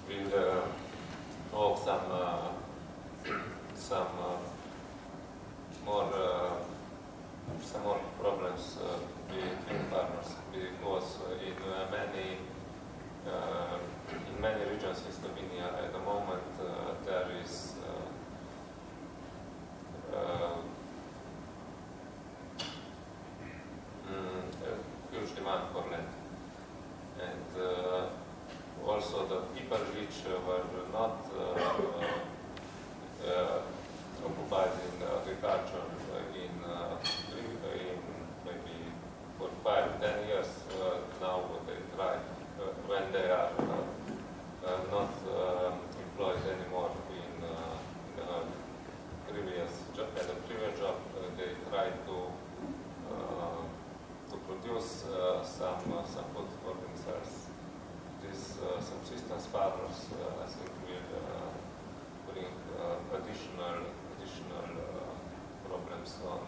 will uh, some some also the people which were not occupied in agriculture in, in maybe for five, ten years now they try when they are not employed anymore in, in a previous job, at a previous job, they try to to produce some some food for themselves. This subsistence farmers, I think, will bring additional additional problems on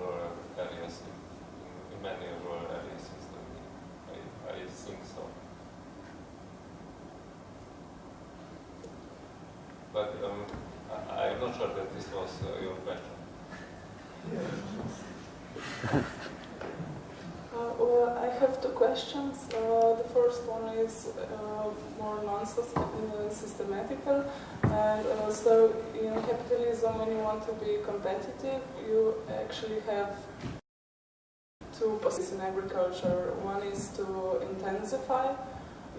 rural areas in, in, many rural areas in Slovenia. I, I think so. But um, I, am not sure that this was uh, your question. Uh, well, I have two questions. Uh, the first one is uh, more non-systematical. And uh, so in capitalism, when you want to be competitive, you actually have two policies in agriculture. One is to intensify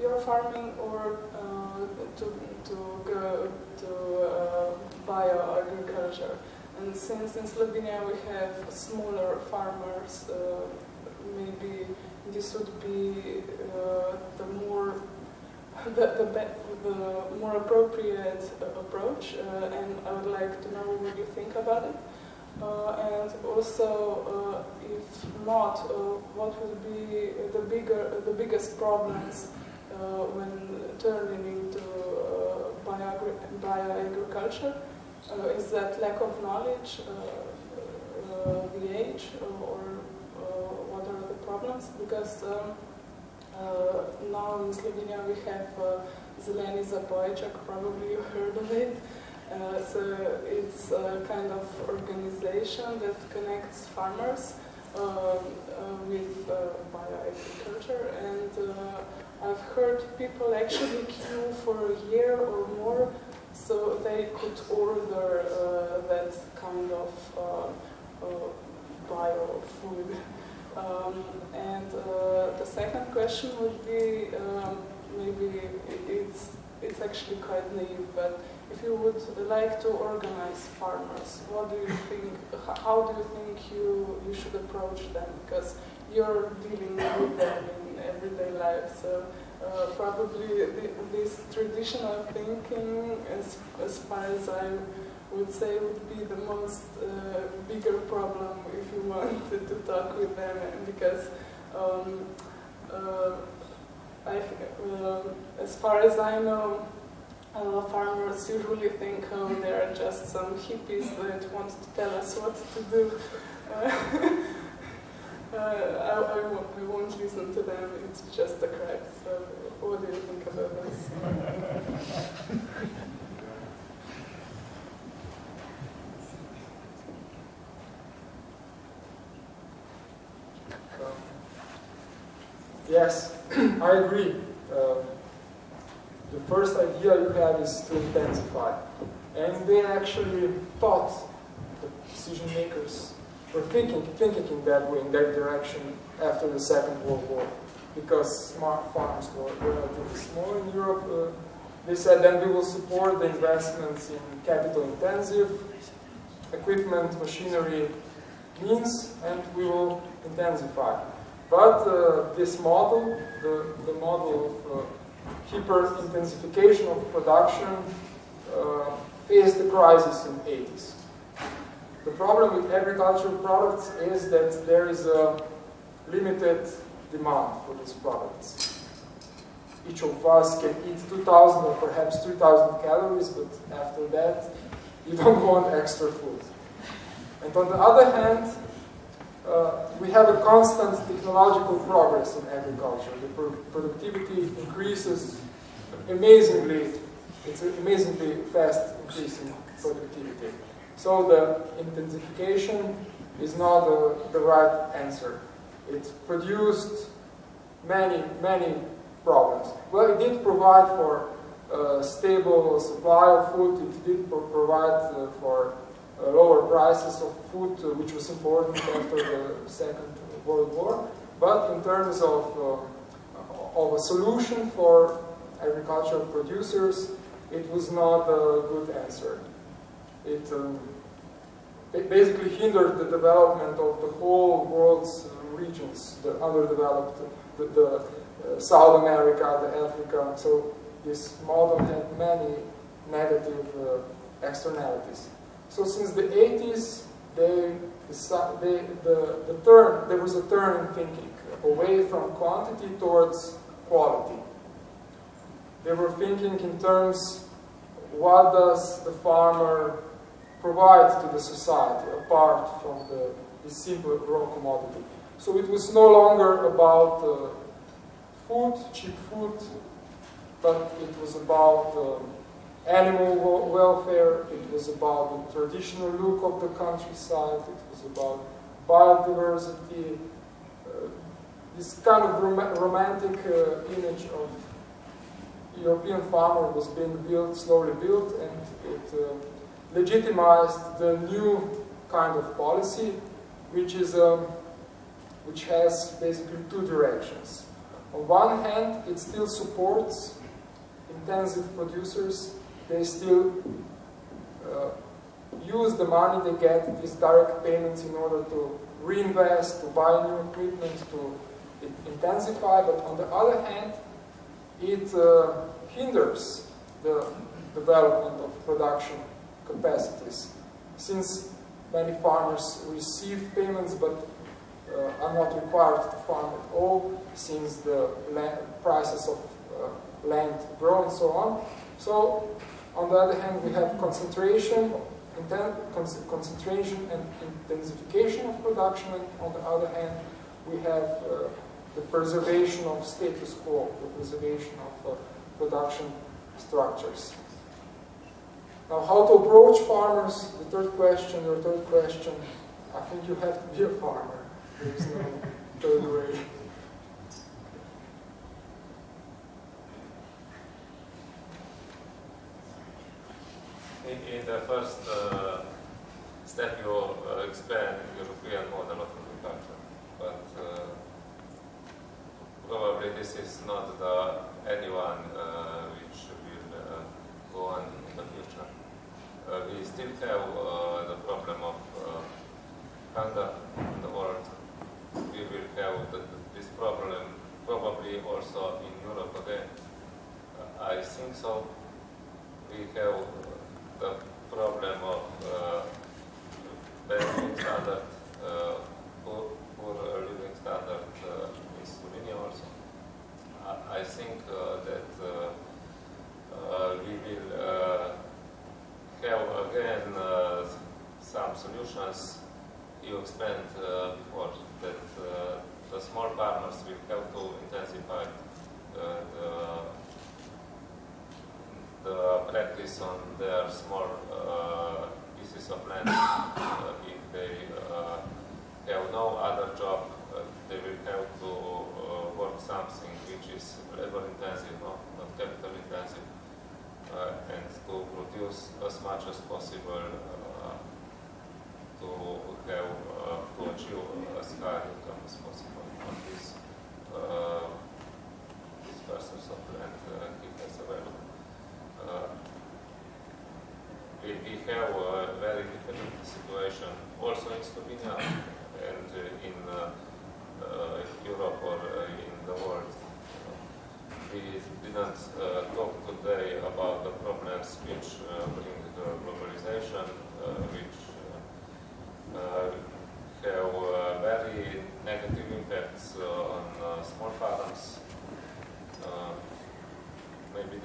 your farming or uh, to, to go uh, bioagriculture. And since in Slovenia we have smaller farmers, uh, maybe this would be uh, the more the, the, the more appropriate approach, uh, and I would like to know what you think about it. Uh, and also, uh, if not, what would be the bigger, the biggest problems when turning into bioagriculture? Bio is that lack of knowledge, the age, or what are the problems? Because um, uh, now in Slovenia we have uh, Zeleni Zabojček, probably you heard of it. Uh, so it's a kind of organization that connects farmers um, with bioagriculture and I've heard people actually queue for a year or more so they could order uh, that kind of uh, uh, bio food. Um, and uh, the second question would be, um, maybe it's, it's actually quite naive, but if you would like to organize farmers, what do you think, how do you think you, you should approach them? Because you're dealing with them in everyday life, so uh, probably the, this traditional thinking, as, as far as I would say would be the most uh, bigger problem if you wanted to talk with them because um, uh, I, uh, as far as I know farmers usually think oh, they're just some hippies that want to tell us what to do uh, I, I, won't, I won't listen to them, it's just a crap. So what do you think about this? Yes, I agree. Um, the first idea you have is to intensify. And they actually thought, the decision makers were thinking, thinking in that way, in that direction after the Second World War. Because smart farms were relatively small in Europe, uh, they said then we will support the investments in capital intensive equipment, machinery, means, and we will intensify. But uh, this model, the, the model of uh, hyper-intensification of production, uh, faced the crisis in the 80s. The problem with agricultural products is that there is a limited demand for these products. Each of us can eat 2,000 or perhaps 3,000 calories, but after that, you don't want extra food. And on the other hand, uh, we have a constant technological progress in agriculture. The pro productivity increases amazingly, it's an amazingly fast increasing productivity. So the intensification is not the right answer. It produced many, many problems. Well, it did provide for a stable supply of food, it did pro provide uh, for uh, lower prices of food, uh, which was important after the Second World War. But in terms of uh, of a solution for agricultural producers, it was not a good answer. It, um, it basically hindered the development of the whole world's regions, the underdeveloped, the, the uh, South America, the Africa. So this model had many negative uh, externalities. So since the 80s, they, they, the, the turn, there was a turn in thinking away from quantity towards quality. They were thinking in terms, what does the farmer provide to the society apart from the, the simple raw commodity? So it was no longer about uh, food, cheap food, but it was about um, animal welfare, it was about the traditional look of the countryside, it was about biodiversity, uh, this kind of rom romantic uh, image of European farmer was being built, slowly built, and it uh, legitimized the new kind of policy, which is um, which has basically two directions. On one hand, it still supports intensive producers. They still uh, use the money they get, these direct payments, in order to reinvest, to buy new equipment, to intensify. But on the other hand, it uh, hinders the development of production capacities. Since many farmers receive payments but uh, are not required to farm at all since the land, prices of uh, land grow and so on. So, on the other hand, we have concentration, concentration and intensification of production, and on the other hand, we have uh, the preservation of status quo, the preservation of uh, production structures. Now, how to approach farmers? The third question, your third question, I think you have to be a farmer. There's no third way. In, in the first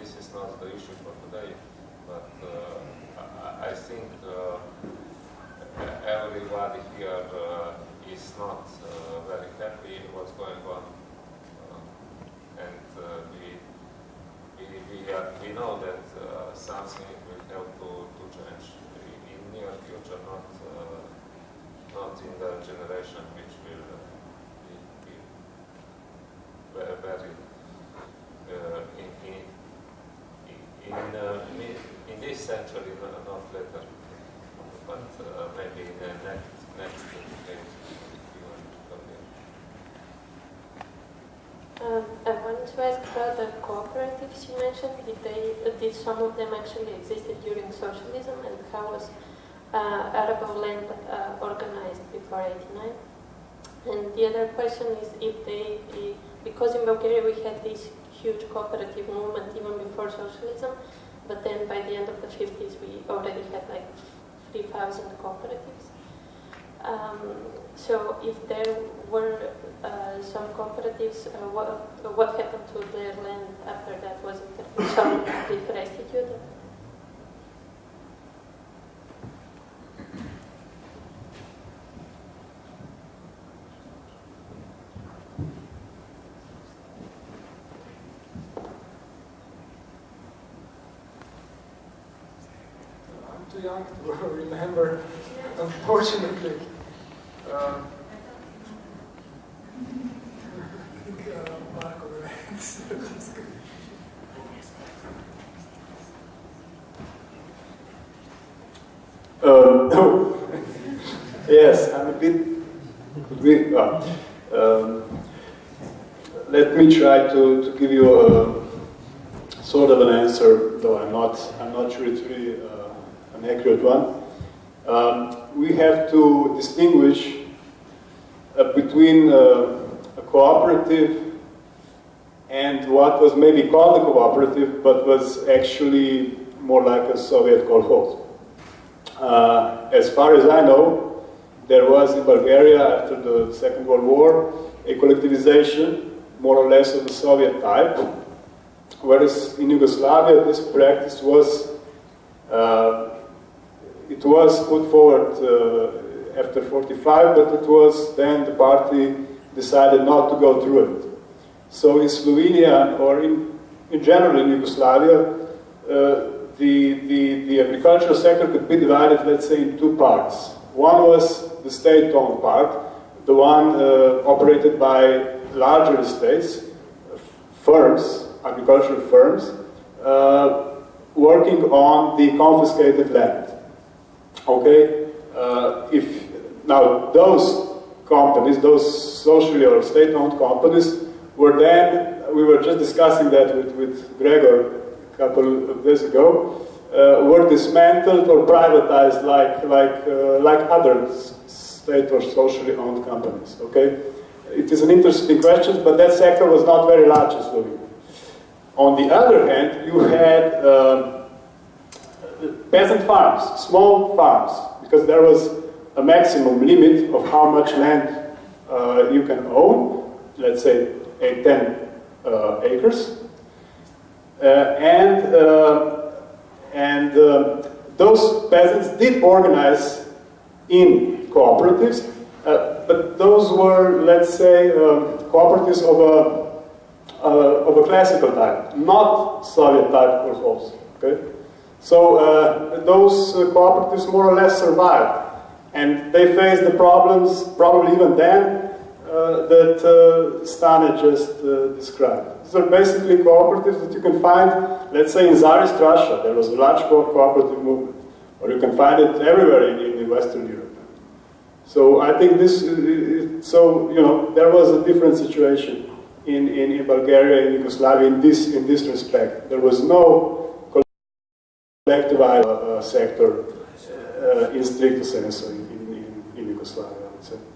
this is not the issue for today, but uh, I, I, think uh, everybody here uh, is not very happy what's going on. and we, we, we, we know that something will have to, to change in near future, not not in the generation which will uh, be, be very uh, in, in, in, uh, not later, but uh, maybe the next, next. Um, I want to ask about the cooperatives you mentioned, did, they, did some of them actually existed during socialism and how was uh, arable land uh, organized before 89? And the other question is if they, because in Bulgaria we had this huge cooperative movement even before socialism, but then by the end of the 50s we already had like 3,000 cooperatives. Um, so if there were uh, some cooperatives, uh, what, what happened to their land after that? Was it some restituted? I'm too young remember, unfortunately. Um, uh, Uh, yes, I'm a bit. uh, um, let me try to, to give you a sort of an answer, though I'm not. I'm not sure it's really uh, an accurate one. Um, we have to distinguish uh, between uh, a cooperative and what was maybe called a cooperative, but was actually more like a Soviet kolkhoz. Uh, as far as I know, there was in Bulgaria after the Second World War a collectivization, more or less of the Soviet type, whereas in Yugoslavia this practice was uh, it was put forward uh, after 45, but it was then the party decided not to go through it. So in Slovenia, or in, in general in Yugoslavia, uh, the, the, the agricultural sector could be divided, let's say, in two parts. One was the state-owned part, the one uh, operated by larger estates, firms, agricultural firms, uh, working on the confiscated land. Okay, uh, if now those companies, those socially or state-owned companies, were then we were just discussing that with, with Gregor a couple of days ago, uh, were dismantled or privatized like like uh, like other state or socially owned companies. Okay, it is an interesting question, but that sector was not very large in Slovenia. On the other hand, you had um, peasant farms, small farms, because there was a maximum limit of how much land uh, you can own, let's say eight, 10 uh, acres. Uh, and uh, and uh, those peasants did organize in cooperatives, uh, but those were, let's say, um, cooperatives of a, of a classical type, not Soviet type kolkhoz. Okay? So uh, those uh, cooperatives more or less survived. And they faced the problems, probably even then, uh, that uh, Stane just uh, described. These are basically cooperatives that you can find, let's say in Tsarist Russia, there was a large co cooperative movement, or you can find it everywhere in, in Western Europe. So I think this, so, you know, there was a different situation in, in, in Bulgaria and Yugoslavia in this, in this respect. There was no collectivized uh, sector uh, in stricto sensu in, in, in Yugoslavia, I would say.